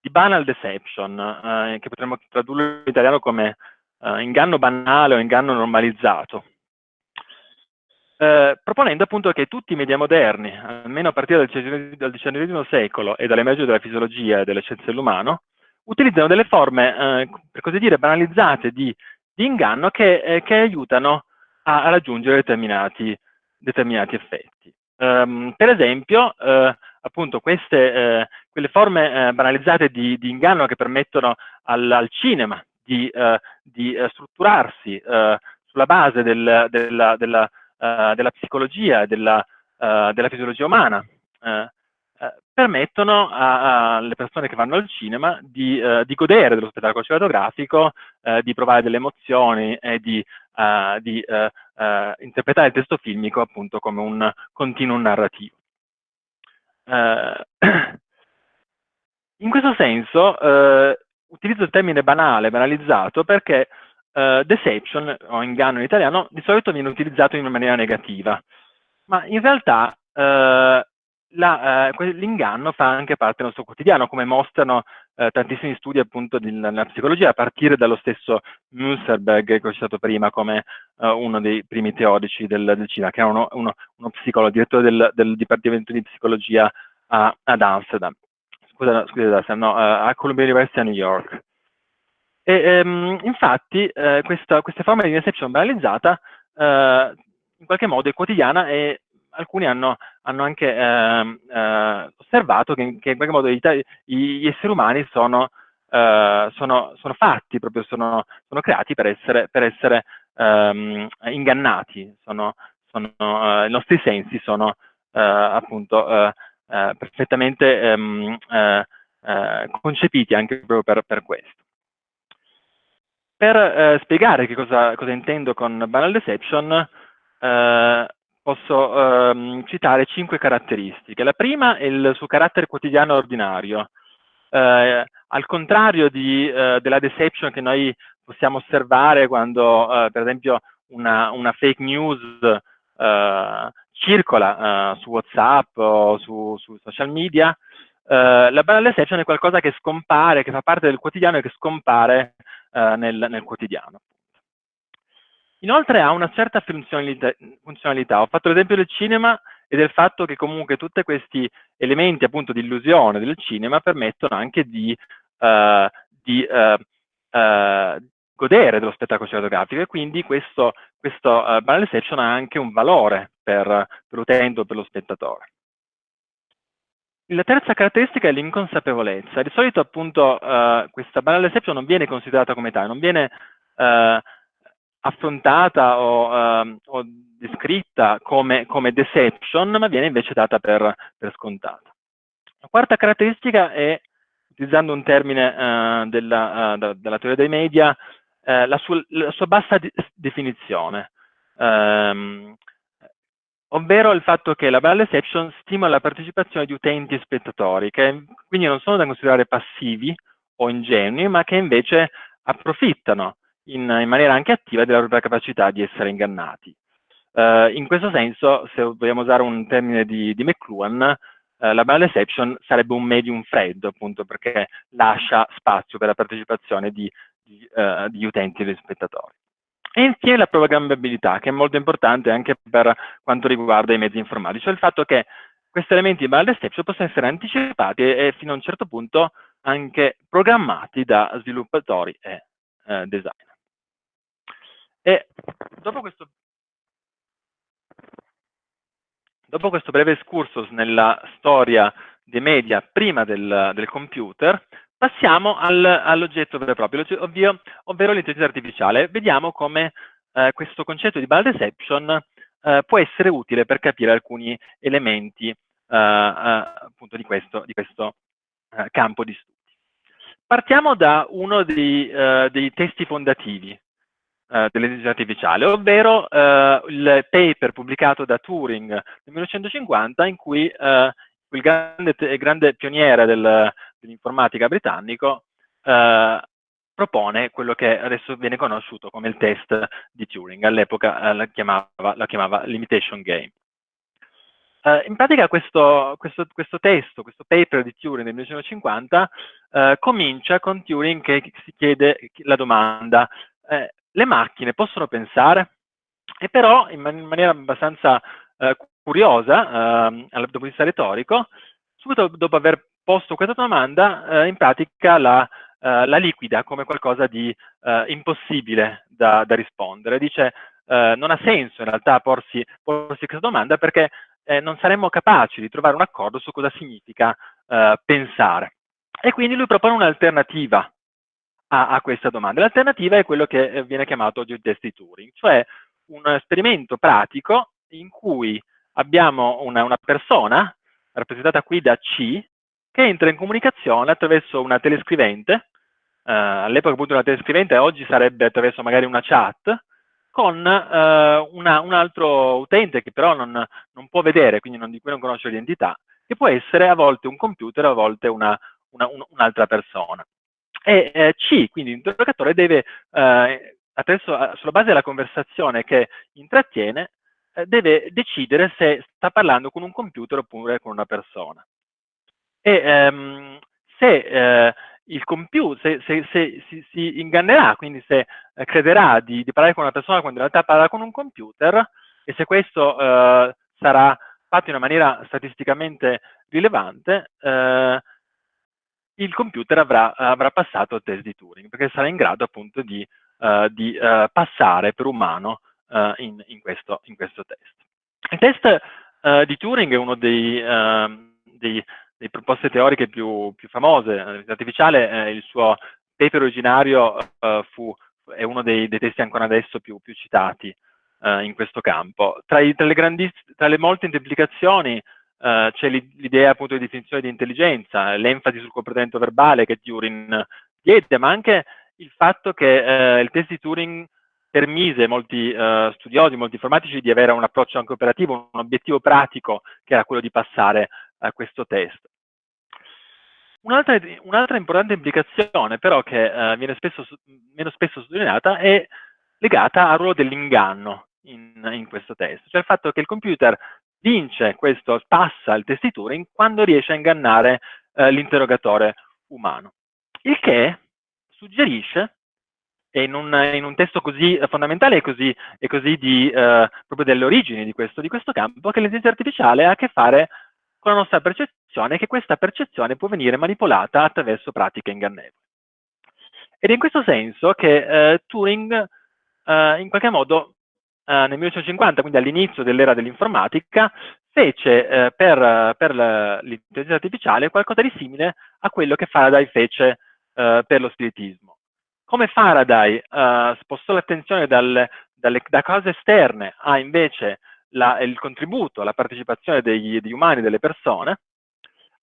di banal deception, che potremmo tradurre in italiano come inganno banale o inganno normalizzato. Eh, proponendo appunto che tutti i media moderni, almeno a partire dal XIX secolo e dall'emergere della fisiologia e delle scienze dell'umano, utilizzano delle forme, eh, per così dire, banalizzate di, di inganno che, eh, che, aiutano a, a raggiungere determinati, determinati effetti. Um, per esempio, eh, appunto, queste, eh, quelle forme banalizzate di, di, inganno che permettono al, al cinema di, di strutturarsi sulla base del, della, della della psicologia e della, della, fisiologia umana, permettono alle persone che vanno al cinema di, di godere dello spettacolo cinematografico, di provare delle emozioni e di, di interpretare il testo filmico appunto come un continuum narrativo. in questo senso utilizzo il termine banale, banalizzato, perché uh, deception o inganno in italiano di solito viene utilizzato in maniera negativa, ma in realtà uh, l'inganno fa anche parte del nostro quotidiano, come mostrano tantissimi studi appunto nella psicologia, a partire dallo stesso Münsterberg che ho citato prima come uno dei primi teorici del, del cinema, che era uno, uno, uno psicologo, direttore del, del, Dipartimento di Psicologia ad Amsterdam, scusa, scusate, no, a Columbia University a New York. E, ehm, infatti eh, questa, queste forme di reception banalizzata in qualche modo è quotidiana e alcuni hanno, hanno anche eh, eh, osservato che, che, in qualche modo gli, gli esseri umani sono, eh, sono, sono, fatti, proprio sono, sono creati per essere, per essere ehm, ingannati, sono, i nostri sensi sono appunto perfettamente ehm, concepiti anche proprio per, per questo. Per eh, spiegare che cosa, cosa, intendo con banal deception, eh, posso ehm, citare cinque caratteristiche. La prima è il suo carattere quotidiano ordinario. Eh, al contrario di, eh, della deception che noi possiamo osservare quando, eh, per esempio, una, una, fake news eh, circola eh, su WhatsApp o su, su social media, la banal deception è qualcosa che scompare, che fa parte del quotidiano e che scompare nel, nel quotidiano. Inoltre ha una certa funzionalità. Ho fatto l'esempio del cinema e del fatto che comunque tutti questi elementi appunto di illusione del cinema permettono anche di, uh, di uh, uh, godere dello spettacolo cinematografico e quindi questo, questo uh, banal exception ha anche un valore per, per l'utente o per lo spettatore. La terza caratteristica è l'inconsapevolezza. Di solito appunto questa banal exception non viene considerata come tale, non viene affrontata o, uh, o descritta come, come, deception, ma viene invece data per, per, scontata. La quarta caratteristica è, utilizzando un termine uh, della, uh, della, teoria dei media, eh, la sua, la, sua, bassa di, definizione, um, ovvero il fatto che la banal deception stimola la partecipazione di utenti e spettatori, che quindi non sono da considerare passivi o ingenui, ma che invece approfittano in, in maniera anche attiva della propria capacità di essere ingannati. Uh, in questo senso, se vogliamo usare un termine di, di McLuhan, uh, la banal exception sarebbe un medium freddo, appunto perché lascia spazio per la partecipazione di, di, uh, di utenti e di spettatori. E infine la programmabilità, che è molto importante anche per quanto riguarda i mezzi informatici, cioè il fatto che questi elementi di banal exception possono essere anticipati e, e fino a un certo punto anche programmati da sviluppatori e designer. E dopo questo, dopo questo breve excursus nella storia dei media prima del, del computer, passiamo al, all'oggetto vero e proprio, ovvio, ovvero l'intelligenza artificiale. Vediamo come eh, questo concetto di ball deception eh, può essere utile per capire alcuni elementi eh, eh appunto di questo, di questo eh, campo di studi. Partiamo da uno dei, eh, dei testi fondativi eh, dell'intelligenza artificiale, ovvero eh, il paper pubblicato da Turing nel 1950 in cui eh, il grande, grande pioniere del, dell'informatica britannico eh, propone quello che adesso viene conosciuto come il test di Turing, all'epoca eh, la, chiamava, la chiamava limitation game. Uh, in pratica questo, questo, questo, testo, questo paper di Turing del 1950 uh, comincia con Turing che si chiede la domanda eh, le macchine possono pensare, e però in, man in maniera abbastanza eh, curiosa, eh, dal punto di vista retorico, subito dopo aver posto questa domanda, eh, in pratica la, eh, la, liquida come qualcosa di eh, impossibile da, da, rispondere. Dice eh, non ha senso in realtà porsi, porsi questa domanda perché non saremmo capaci di trovare un accordo su cosa significa pensare. E quindi lui propone un'alternativa a, a questa domanda. L'alternativa è quello che eh, viene chiamato oggi il test di Turing, cioè un esperimento pratico in cui abbiamo una, una persona, rappresentata qui da C, che entra in comunicazione attraverso una telescrivente, eh, all'epoca appunto una telescrivente, oggi sarebbe attraverso magari una chat, con eh, una, un altro utente che però non, non può vedere, quindi non, di cui non conosce l'identità, che può essere a volte un computer, a volte un'altra un, persona. E eh, C, quindi l'interrogatore deve, eh, attraverso, eh, sulla base della conversazione che intrattiene, eh, deve decidere se sta parlando con un computer oppure con una persona. E ehm, se eh, il computer, se, se, se si, si, ingannerà, quindi se eh, crederà di, di, parlare con una persona quando in realtà parla con un computer, e se questo sarà fatto in una maniera statisticamente rilevante, eh, il computer avrà, avrà, passato il test di Turing, perché sarà in grado appunto di, uh, di uh, passare per umano uh, in, in, questo, in, questo, test. Il test di Turing è uno dei, ehm, dei, dei proposte teoriche più, più famose. L'intelligenza artificiale, il suo paper originario fu, è uno dei, dei testi ancora adesso più, più citati in questo campo. Tra, i, tra, le, tra le molte implicazioni Uh, c'è l'idea appunto di definizione di intelligenza, l'enfasi sul comportamento verbale che Turing diede, ma anche il fatto che uh, il test di Turing permise molti uh, studiosi, molti informatici di avere un approccio anche operativo, un obiettivo pratico che era quello di passare a questo test. Un'altra un importante implicazione però che viene spesso, meno spesso sottolineata è legata al ruolo dell'inganno in, in questo test, cioè il fatto che il computer vince questo, passa il Turing quando riesce a ingannare eh, l'interrogatore umano. Il che suggerisce, e in un, in un testo così fondamentale e così, e così di, eh, proprio delle origini di questo, di questo campo, che l'intelligenza artificiale ha a che fare con la nostra percezione e che questa percezione può venire manipolata attraverso pratiche ingannevoli. Ed è in questo senso che eh, Turing eh, in qualche modo nel 1950, quindi all'inizio dell'era dell'informatica, fece eh, per, per l'intelligenza artificiale qualcosa di simile a quello che Faraday fece eh, per lo spiritismo. Come Faraday eh, spostò l'attenzione da cose esterne a invece la, il contributo, la partecipazione degli, degli, umani, delle persone,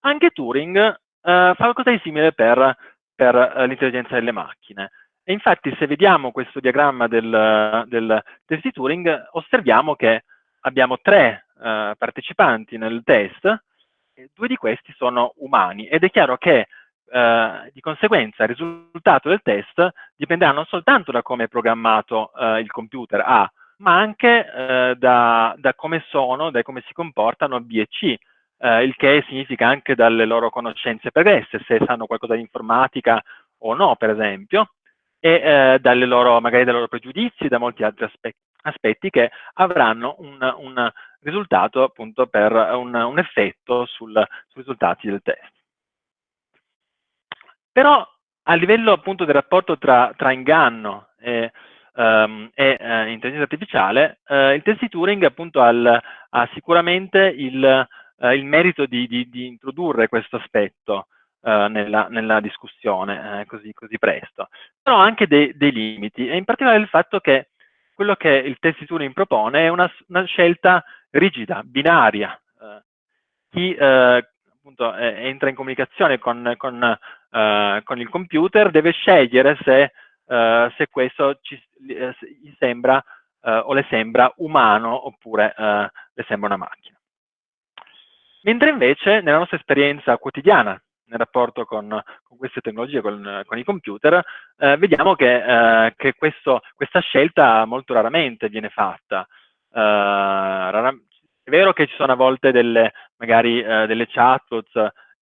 anche Turing eh, fa qualcosa di simile per, per eh, l'intelligenza delle macchine. E infatti se vediamo questo diagramma del, del test di Turing, osserviamo che abbiamo tre uh, partecipanti nel test, due di questi sono umani, ed è chiaro che uh, di conseguenza il risultato del test dipenderà non soltanto da come è programmato uh, il computer A, ma anche da, da, come sono, da come si comportano B e C, il che significa anche dalle loro conoscenze pregresse, se sanno qualcosa di informatica o no, per esempio, e eh, dalle loro, magari dai loro pregiudizi, da molti altri aspetti, aspetti che avranno un, un, risultato appunto per un, un effetto sul, sui risultati del test. Però a livello appunto del rapporto tra, tra inganno e, um, e uh, intelligenza artificiale, uh, il test di Turing appunto ha, ha sicuramente il, uh, il merito di, di, di, introdurre questo aspetto eh, nella, nella, discussione eh, così, così, presto. Però anche dei, dei, limiti, e in particolare il fatto che quello che il test di Turing propone è una, una scelta rigida, binaria. Eh, chi eh, appunto entra in comunicazione con, con, con, il computer deve scegliere se, se questo ci, gli sembra o le sembra umano oppure le sembra una macchina. Mentre invece nella nostra esperienza quotidiana nel rapporto con, con queste tecnologie, con, con i computer, eh, vediamo che, eh, che questo, questa scelta molto raramente viene fatta. Eh, rara, è vero che ci sono a volte delle, magari eh, delle chatbots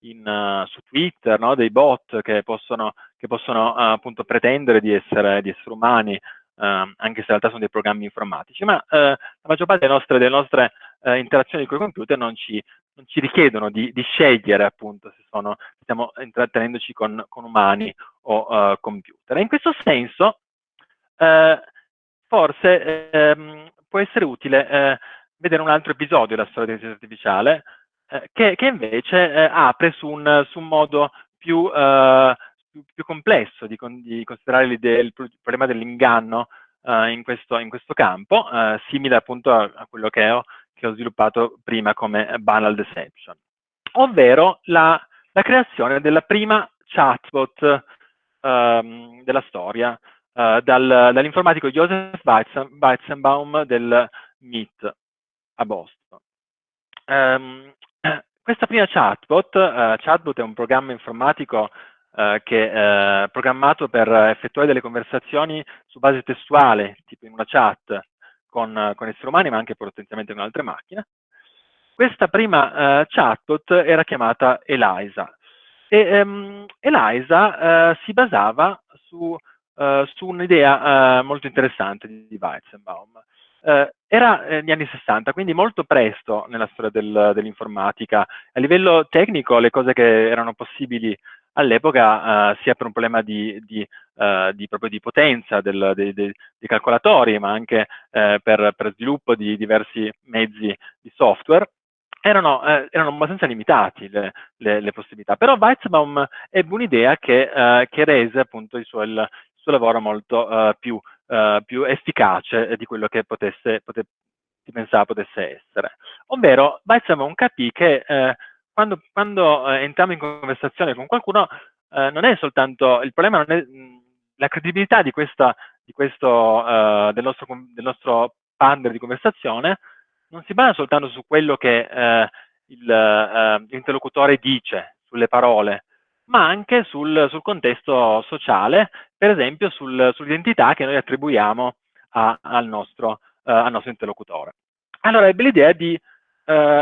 in, su Twitter, no? dei bot che possono, che possono appunto pretendere di essere, di essere umani, Uh, anche se in realtà sono dei programmi informatici, ma uh, la maggior parte delle nostre, delle nostre uh, interazioni con i computer non ci, non ci richiedono di, di, scegliere appunto se sono, stiamo intrattenendoci con, con umani o uh, computer. E in questo senso uh, forse ehm, può essere utile eh, vedere un altro episodio della storia dell'intelligenza artificiale eh, che, che, invece eh, apre su un, su un, modo più, più, più complesso di, di considerare il problema dell'inganno in questo, in, questo, campo, simile appunto a, a quello che ho che ho sviluppato prima come banal deception, ovvero la, la creazione della prima chatbot um, della storia uh, dal, dall'informatico Joseph Weizenbaum del MIT a Boston. Um, questa prima chatbot, uh, chatbot è un programma informatico uh, che è programmato per effettuare delle conversazioni su base testuale, tipo in una chat, con, con esseri umani, ma anche potenzialmente con altre macchine. Questa prima uh, chatbot era chiamata Eliza e um, Eliza uh, si basava su, uh, su un'idea molto interessante di Weizenbaum. era negli anni 60, quindi molto presto nella storia del, dell'informatica. A livello tecnico le cose che erano possibili all'epoca sia per un problema di, di, di, proprio di potenza del, dei, dei, dei, calcolatori, ma anche per, per, sviluppo di diversi mezzi di software, erano, eh, erano abbastanza limitati le, le, le, possibilità. Però Weizbaum ebbe un'idea che, eh, che, rese appunto il suo, il, il suo lavoro molto uh, più, più, efficace di quello che potesse, pote, si pensava potesse essere. Ovvero Weizbaum capì che eh, quando, quando entriamo in conversazione con qualcuno non è soltanto, il problema non è mh, la credibilità di questa, di questo, del nostro, del nostro partner di conversazione, non si basa soltanto su quello che eh, l'interlocutore eh, dice, sulle parole, ma anche sul, sul contesto sociale, per esempio sul, sull'identità che noi attribuiamo a, al, nostro, uh, al, nostro, interlocutore. Allora ebbe l'idea di,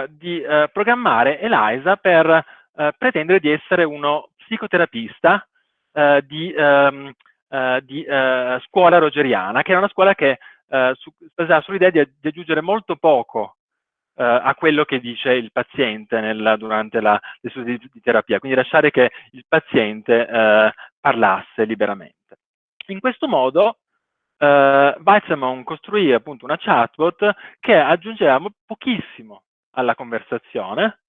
di uh, programmare Eliza per pretendere di essere uno psicoterapista di, um, di scuola rogeriana, che era una scuola che eh, su, sull'idea di, di, aggiungere molto poco eh, a quello che dice il paziente nel, durante la, le sue di, di, terapia, quindi lasciare che il paziente eh, parlasse liberamente. In questo modo eh, Weizmann costruì appunto una chatbot che aggiungeva pochissimo alla conversazione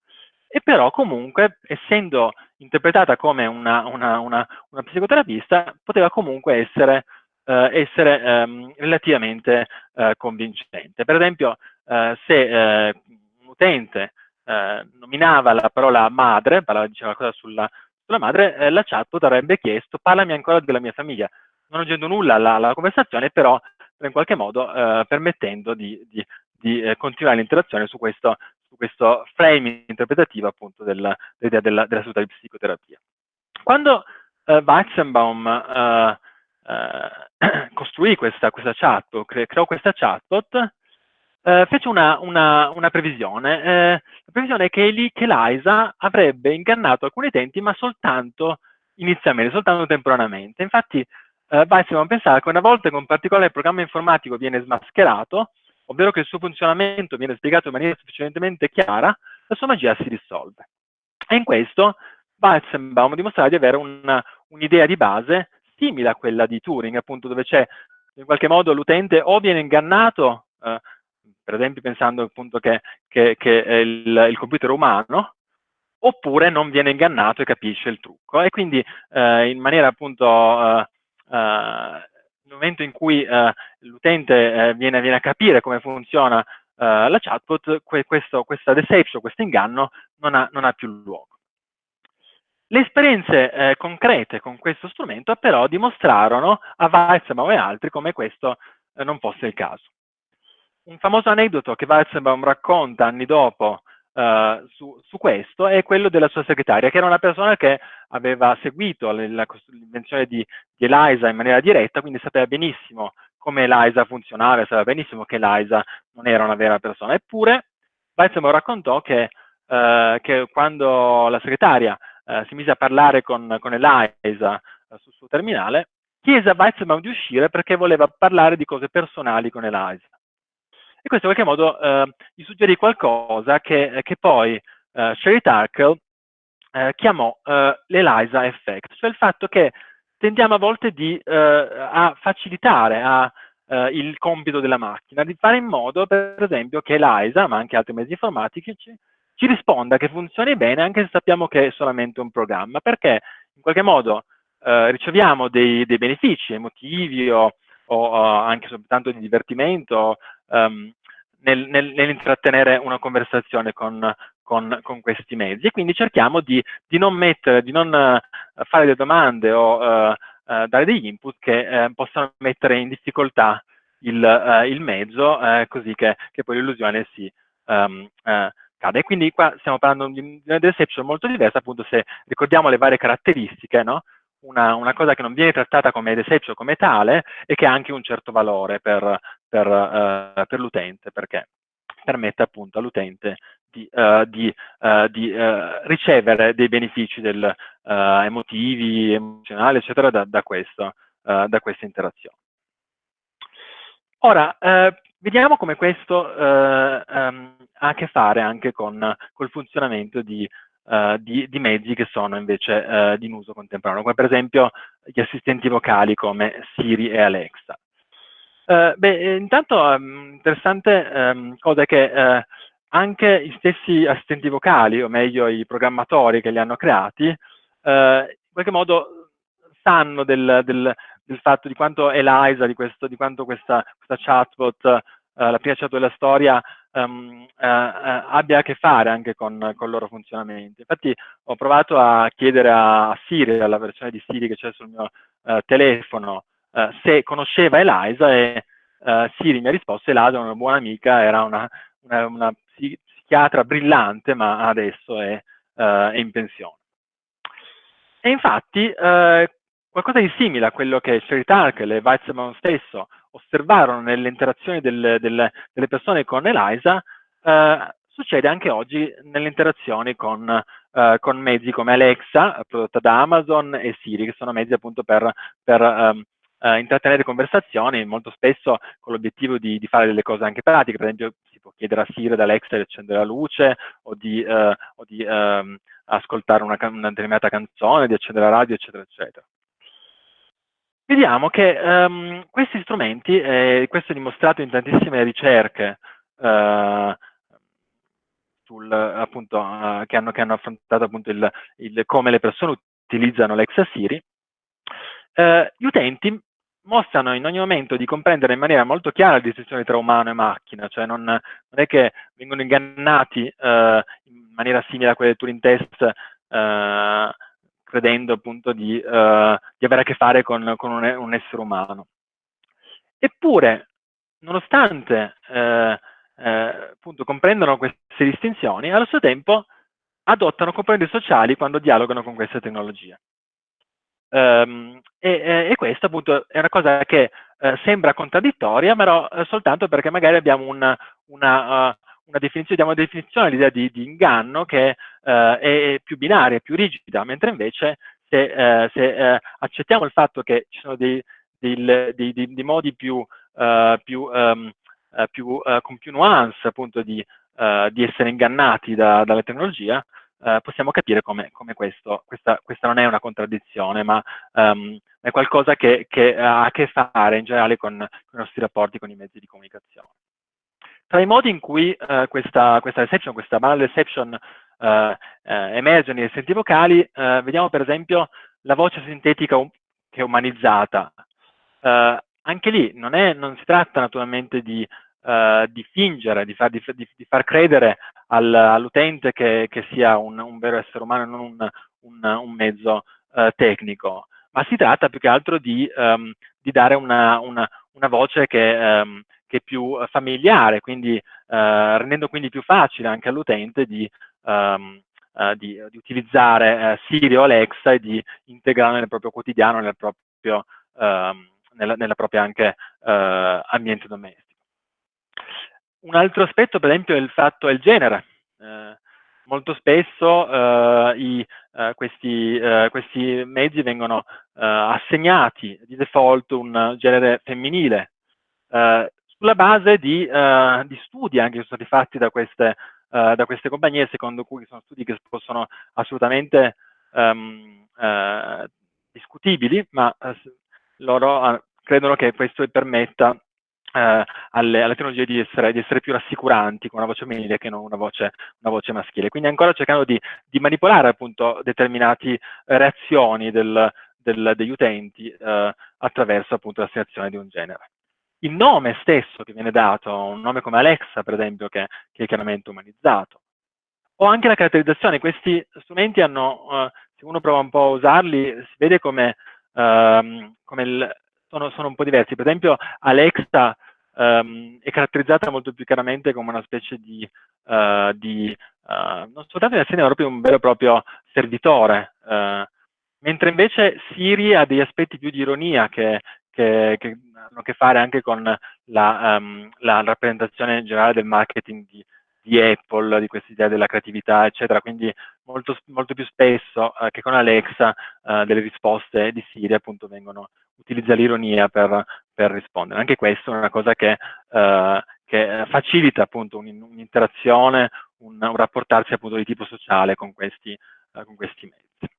e però comunque, essendo interpretata come una, una, una, una psicoterapista, poteva comunque essere eh, essere ehm, relativamente eh, convincente. Per esempio, eh, se eh, un utente eh, nominava la parola madre, parlava, diceva qualcosa sulla, sulla madre, eh, la chat avrebbe chiesto parlami ancora della mia famiglia, non aggiungendo nulla alla, alla conversazione, però in qualche modo permettendo di, di, di continuare l'interazione su questo, su questo framing interpretativo appunto dell'idea della, della, della di psicoterapia. Quando uh, Weizenbaum uh, eh, costruì questa, questa chatbot, cre creò questa chatbot, eh, fece una, una, una previsione. Eh, la previsione è che, che Liza avrebbe ingannato alcuni utenti, ma soltanto inizialmente, soltanto temporaneamente. Infatti, eh, Weissman pensava che una volta che un particolare programma informatico viene smascherato, ovvero che il suo funzionamento viene spiegato in maniera sufficientemente chiara, la sua magia si risolve. E in questo Weizenbaum dimostrava di avere un'idea un di base simile a quella di Turing, appunto, dove c'è in qualche modo l'utente o viene ingannato, eh, per esempio pensando appunto che, che, che il, il, computer umano, oppure non viene ingannato e capisce il trucco. E quindi eh, in maniera appunto, eh, eh nel momento in cui eh, l'utente eh, viene, viene, a capire come funziona la chatbot, que questo, questa deception, questo inganno non ha, non ha più luogo. Le esperienze eh, concrete con questo strumento però dimostrarono a Weizenbaum e altri come questo eh, non fosse il caso. Un famoso aneddoto che Weizenbaum racconta anni dopo eh, su, su, questo è quello della sua segretaria, che era una persona che aveva seguito l'invenzione di, di Eliza in maniera diretta, quindi sapeva benissimo come Eliza funzionava, sapeva benissimo che Eliza non era una vera persona. Eppure Weizenbaum raccontò che, eh, che quando la segretaria eh, si mise a parlare con, con Eliza eh, sul suo terminale, chiese a Weizmann di uscire perché voleva parlare di cose personali con Eliza. E questo in qualche modo eh, gli suggerì qualcosa che, che poi eh, Sherry Tarkle eh, chiamò eh, l'Eliza Effect, cioè il fatto che tendiamo a volte di, eh, a facilitare a, il compito della macchina, di fare in modo, per esempio, che Eliza, ma anche altri mezzi informatici, ci risponda che funzioni bene anche se sappiamo che è solamente un programma, perché in qualche modo eh, riceviamo dei, dei, benefici emotivi o, o, anche soltanto di divertimento um, nel, nel, nell'intrattenere una conversazione con, con, con, questi mezzi e quindi cerchiamo di, di non mettere, di non uh, fare delle domande o uh, uh, dare degli input che possano mettere in difficoltà il, il mezzo così che, che, poi l'illusione si um, cade. Quindi qua stiamo parlando di una deception molto diversa, appunto se ricordiamo le varie caratteristiche, no? Una, una, cosa che non viene trattata come deception come tale e che ha anche un certo valore per, per, uh, per l'utente, perché permette appunto all'utente di, uh, di, uh, di ricevere dei benefici del, emotivi, emozionali, eccetera, da, da, questo, da questa interazione. Ora, Vediamo come questo um, ha a che fare anche con il funzionamento di, di, di, mezzi che sono invece uh, di uso contemporaneo, come per esempio gli assistenti vocali come Siri e Alexa. Uh, beh, intanto um, interessante um, cosa è che anche gli stessi assistenti vocali, o meglio i programmatori che li hanno creati, in qualche modo sanno del, del, del, fatto di quanto Eliza, di, questo, di quanto questa, questa chatbot, la prima chatbot della storia, um, abbia a che fare anche con, con, il loro funzionamento. Infatti ho provato a chiedere a Siri, alla versione di Siri che c'è sul mio telefono, se conosceva Eliza e Siri mi ha risposto Eliza è una buona amica, era una, una, una psichiatra brillante, ma adesso è, è in pensione. E infatti qualcosa di simile a quello che Sherry Tarkel e Weizmann stesso osservarono nelle interazioni del, del, delle persone con Eliza, eh, succede anche oggi nelle interazioni con, eh, con, mezzi come Alexa, prodotta da Amazon, e Siri, che sono mezzi appunto per, per um, uh, intrattenere conversazioni, molto spesso con l'obiettivo di, di, fare delle cose anche pratiche, per esempio si può chiedere a Siri ad Alexa di accendere la luce o di, uh, o di uh, ascoltare una, una determinata canzone, di accendere la radio, eccetera, eccetera vediamo che um, questi strumenti, eh, questo è dimostrato in tantissime ricerche uh, sul, appunto, uh, che, hanno, che, hanno, affrontato appunto il, il, come le persone utilizzano l'Exa Siri, uh, gli utenti mostrano in ogni momento di comprendere in maniera molto chiara la distinzione tra umano e macchina, cioè non, non è che vengono ingannati in maniera simile a quelle del Turing test credendo appunto di, uh, di avere a che fare con, con un, un, essere umano. Eppure, nonostante eh, eh, appunto comprendono queste distinzioni, allo stesso tempo adottano componenti sociali quando dialogano con queste tecnologie. Um, e, e, questa appunto è una cosa che eh, sembra contraddittoria, però eh, soltanto perché magari abbiamo una, una, uh, una definizione, diamo una definizione all'idea di, di, inganno che eh, è più binaria, più rigida, mentre invece se, eh, se eh, accettiamo il fatto che ci sono dei, dei, dei, dei modi più, eh, più, um, più uh, con più nuance appunto di, di essere ingannati da, dalla tecnologia, possiamo capire come, come questo, questa, questa, non è una contraddizione, ma um, è qualcosa che, che, ha a che fare in generale con, con i nostri rapporti con i mezzi di comunicazione. Tra i modi in cui uh, questa, questa reception, questa banal reception uh, uh, emerge nei senti vocali, vediamo per esempio la voce sintetica um che è umanizzata. anche lì non, è, non, si tratta naturalmente di, di fingere, di far, di, di far credere al, all'utente che, che, sia un, un, vero essere umano e non un, un, un mezzo tecnico, ma si tratta più che altro di, um, dare una, una, una voce che, um, che è più eh, familiare, quindi eh, rendendo quindi più facile anche all'utente di, um, di, di, utilizzare Siri o Alexa e di integrarlo nel proprio quotidiano, nel proprio, uh, nella, nella, propria anche ambiente domestico. Un altro aspetto, per esempio, è il fatto il genere. molto spesso i, questi, questi, mezzi vengono assegnati di default un genere femminile, sulla base di, uh, di, studi anche che sono stati fatti da queste, uh, da queste, compagnie, secondo cui sono studi che possono assolutamente um, uh, discutibili, ma loro credono che questo permetta alle, alle, tecnologie di essere, di essere, più rassicuranti con una voce femminile che non una voce, una voce maschile. Quindi ancora cercando di, di manipolare appunto determinate reazioni del, del, degli utenti attraverso appunto l'assegnazione di un genere il nome stesso che viene dato, un nome come Alexa per esempio, che, che è chiaramente umanizzato, o anche la caratterizzazione, questi strumenti hanno, uh, se uno prova un po' a usarli, si vede come, uh, come il, sono, sono, un po' diversi, per esempio Alexa um, è caratterizzata molto più chiaramente come una specie di, uh, di non soltanto di azienda, ma proprio un vero e proprio servitore, mentre invece Siri ha degli aspetti più di ironia che, che, che hanno a che fare anche con la, um, la rappresentazione generale del marketing di, di Apple, di questa idea della creatività, eccetera. Quindi molto, molto più spesso uh, che con Alexa uh, delle risposte di Siri appunto vengono, utilizza l'ironia per, per, rispondere. Anche questa è una cosa che, uh, che facilita appunto un'interazione, un, un rapportarsi appunto di tipo sociale con questi, uh, con questi mezzi.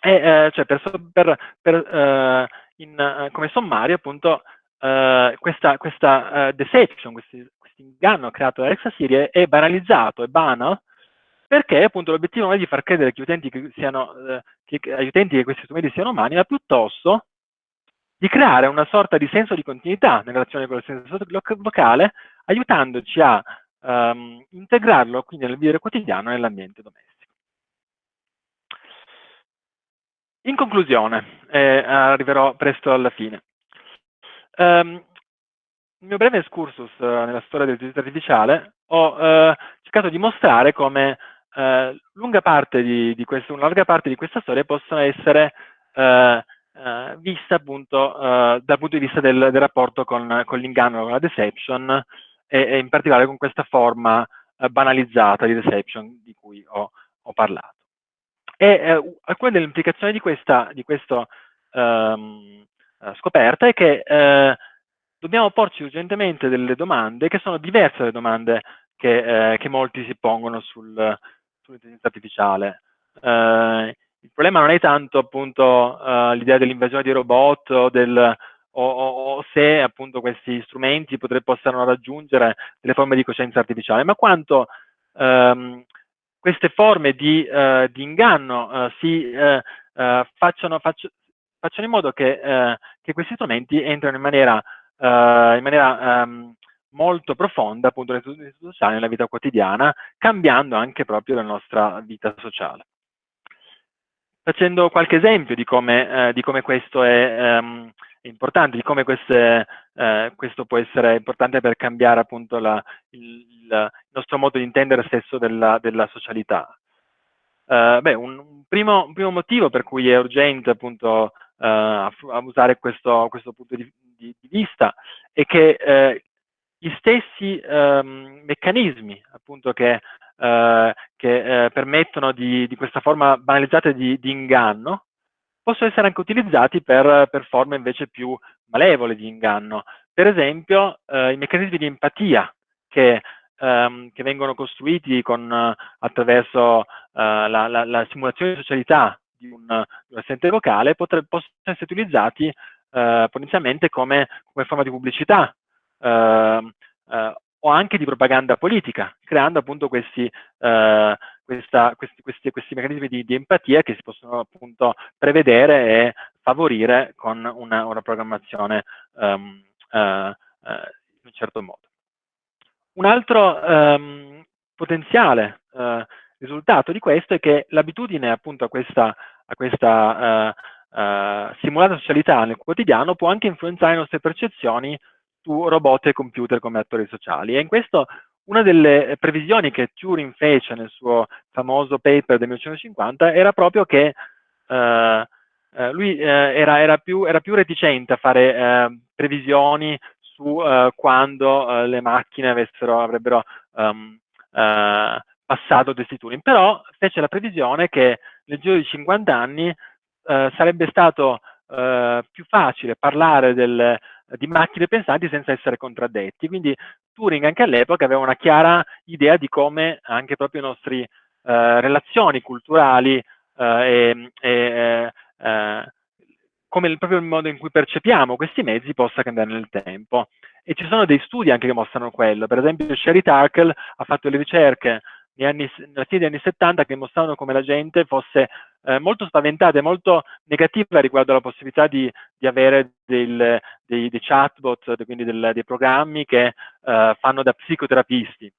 E, uh, cioè per, per, per in, come sommario appunto questa, questa deception, questo inganno creato da Alexa Siri è banalizzato, è banal, perché appunto l'obiettivo non è di far credere che, utenti che siano, che, agli utenti che questi strumenti siano umani, ma piuttosto di creare una sorta di senso di continuità nella relazione con il senso locale, aiutandoci a um, integrarlo quindi nel vivere quotidiano nell'ambiente domestico. In conclusione, eh, arriverò presto alla fine. Um, il mio breve excursus uh, nella storia dell'intelligenza artificiale ho uh, cercato di mostrare come uh, lunga parte di, di questo, una larga parte di questa storia possono essere uh, vista appunto dal punto di vista del, del rapporto con, con l'inganno, con la deception e, e, in particolare con questa forma banalizzata di deception di cui ho, ho parlato. E alcune delle implicazioni di questa di questo, um, scoperta è che dobbiamo porci urgentemente delle domande che sono diverse dalle domande che, che molti si pongono sul, sull'intelligenza artificiale. Uh, il problema non è tanto appunto uh, l'idea dell'invasione di robot o, del, o, o, o, se appunto questi strumenti potrebbero raggiungere delle forme di coscienza artificiale, ma quanto um, queste forme di, uh, di inganno uh, si facciano, faccio, facciano, in modo che, che, questi strumenti entrino in maniera, in maniera um, molto profonda appunto nel sociale, nella vita quotidiana, cambiando anche proprio la nostra vita sociale. Facendo qualche esempio di come, eh, di come questo è um, importante, di come queste, eh, questo può essere importante per cambiare appunto la, il, il, nostro modo di intendere stesso della, della socialità. Uh, beh, un, un, primo, un, primo, motivo per cui è urgente appunto uh, a, a usare questo, questo punto di, di, di, vista è che uh, gli stessi um, meccanismi appunto che eh, che eh, permettono di, di, questa forma banalizzata di, inganno, possono essere anche utilizzati per, per, forme invece più malevole di inganno. Per esempio, eh, i meccanismi di empatia che, ehm, che vengono costruiti con, attraverso la, la, la, simulazione di socialità di un, di un assente vocale possono essere utilizzati eh, potenzialmente come, come, forma di pubblicità eh, eh, o anche di propaganda politica, creando appunto questi, eh, questa, questi, questi, questi meccanismi di, di, empatia che si possono appunto prevedere e favorire con una, una programmazione um, uh, uh, in un certo modo. Un altro um, potenziale uh, risultato di questo è che l'abitudine appunto a questa, a questa simulata socialità nel quotidiano può anche influenzare le nostre percezioni su robot e computer come attori sociali. E in questo una delle previsioni che Turing fece nel suo famoso paper del 1950 era proprio che eh, eh, lui eh, era, era, più, era, più, reticente a fare eh, previsioni su eh, quando eh, le macchine avessero, avrebbero um, passato questi Turing, però fece la previsione che nel giro di 50 anni sarebbe stato più facile parlare del, di macchine pensanti senza essere contraddetti. Quindi Turing anche all'epoca aveva una chiara idea di come anche proprio le nostre eh, relazioni culturali eh, e, eh, come il, proprio il modo in cui percepiamo questi mezzi possa cambiare nel tempo. E ci sono dei studi anche che mostrano quello. Per esempio Sherry Turkle ha fatto le ricerche anni, nella fine degli anni 70 che mostravano come la gente fosse eh, molto spaventata e molto negativa riguardo alla possibilità di, di avere del, dei, dei, chatbot, quindi del, dei programmi che eh, fanno da psicoterapisti.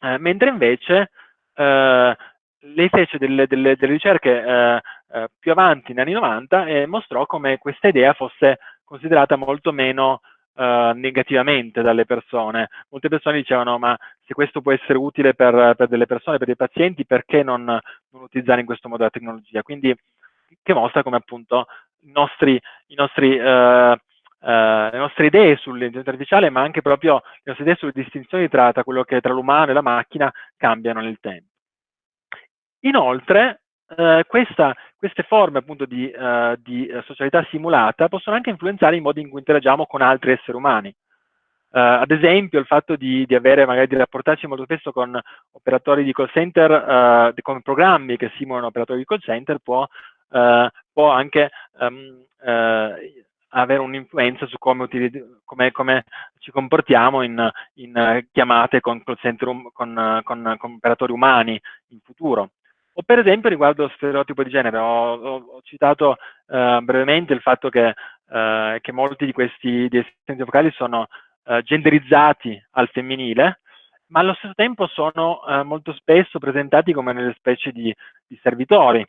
Eh, mentre invece eh, lei fece delle, delle, delle ricerche eh, eh, più avanti, negli anni 90, e mostrò come questa idea fosse considerata molto meno uh, negativamente dalle persone. Molte persone dicevano ma se questo può essere utile per, per delle persone, per dei pazienti, perché non, non, utilizzare in questo modo la tecnologia? Quindi che mostra come appunto nostri, nostri uh, Uh, le nostre idee sull'intelligenza artificiale, ma anche proprio le nostre idee sulle distinzioni tra quello che è tra l'umano e la macchina cambiano nel tempo. Inoltre, uh, questa, queste forme appunto di, uh, di, socialità simulata possono anche influenzare i modi in cui interagiamo con altri esseri umani. Uh, ad esempio il fatto di, di, avere magari di rapportarci molto spesso con operatori di call center, uh, con programmi che simulano operatori di call center può, uh, può anche um, avere un'influenza su come, come, come, ci comportiamo in, in chiamate con, um, con, con, con, operatori umani in futuro. O per esempio riguardo lo stereotipo di genere, ho, ho, ho citato uh, brevemente il fatto che, uh, che, molti di questi di assistenti vocali sono uh, genderizzati al femminile, ma allo stesso tempo sono molto spesso presentati come delle specie di, di servitori.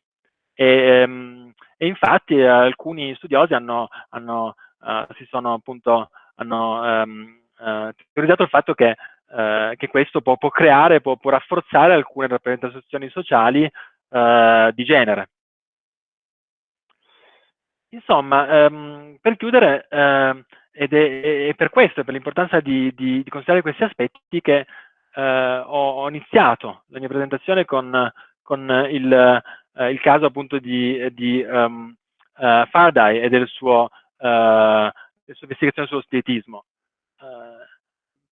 E, um, e infatti eh, alcuni studiosi hanno, hanno, uh, si sono appunto, hanno uh, teorizzato il fatto che, uh, che questo può, può creare, può, può, rafforzare alcune rappresentazioni sociali di genere. Insomma, um, per chiudere, uh, ed è, è, per questo, per l'importanza di, di, di, considerare questi aspetti, che uh, ho, ho, iniziato la mia presentazione con, con il, eh, il caso appunto di, di um, uh, Faraday e del suo, uh, della sua investigazione sullo spiritismo. Uh,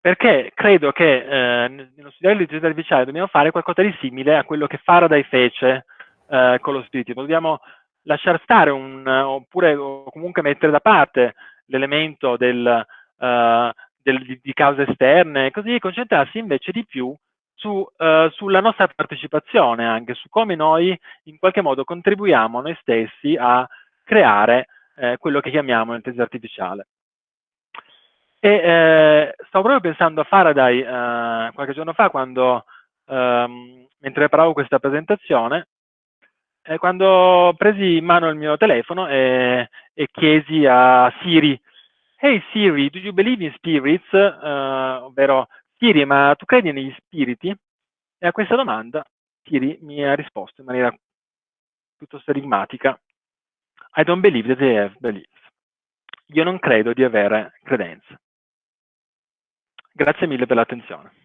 perché credo che eh, nello studiare l'intelligenza artificiale dobbiamo fare qualcosa di simile a quello che Faraday fece eh, con lo spiritismo. Dobbiamo lasciare stare un, oppure comunque mettere da parte l'elemento del, uh, del, di, cause esterne, così concentrarsi invece di più su, uh, sulla nostra partecipazione anche, su come noi in qualche modo contribuiamo noi stessi a creare eh, quello che chiamiamo l'intelligenza artificiale. E eh, stavo proprio pensando a Faraday eh, qualche giorno fa, quando, ehm, mentre preparavo questa presentazione, eh, quando presi in mano il mio telefono e, e chiesi a Siri, Hey Siri, do you believe in spirits? Uh, ovvero Siri, ma tu credi negli spiriti? E a questa domanda Siri mi ha risposto in maniera piuttosto enigmatica. I don't believe that they have beliefs. Io non credo di avere credenze. Grazie mille per l'attenzione.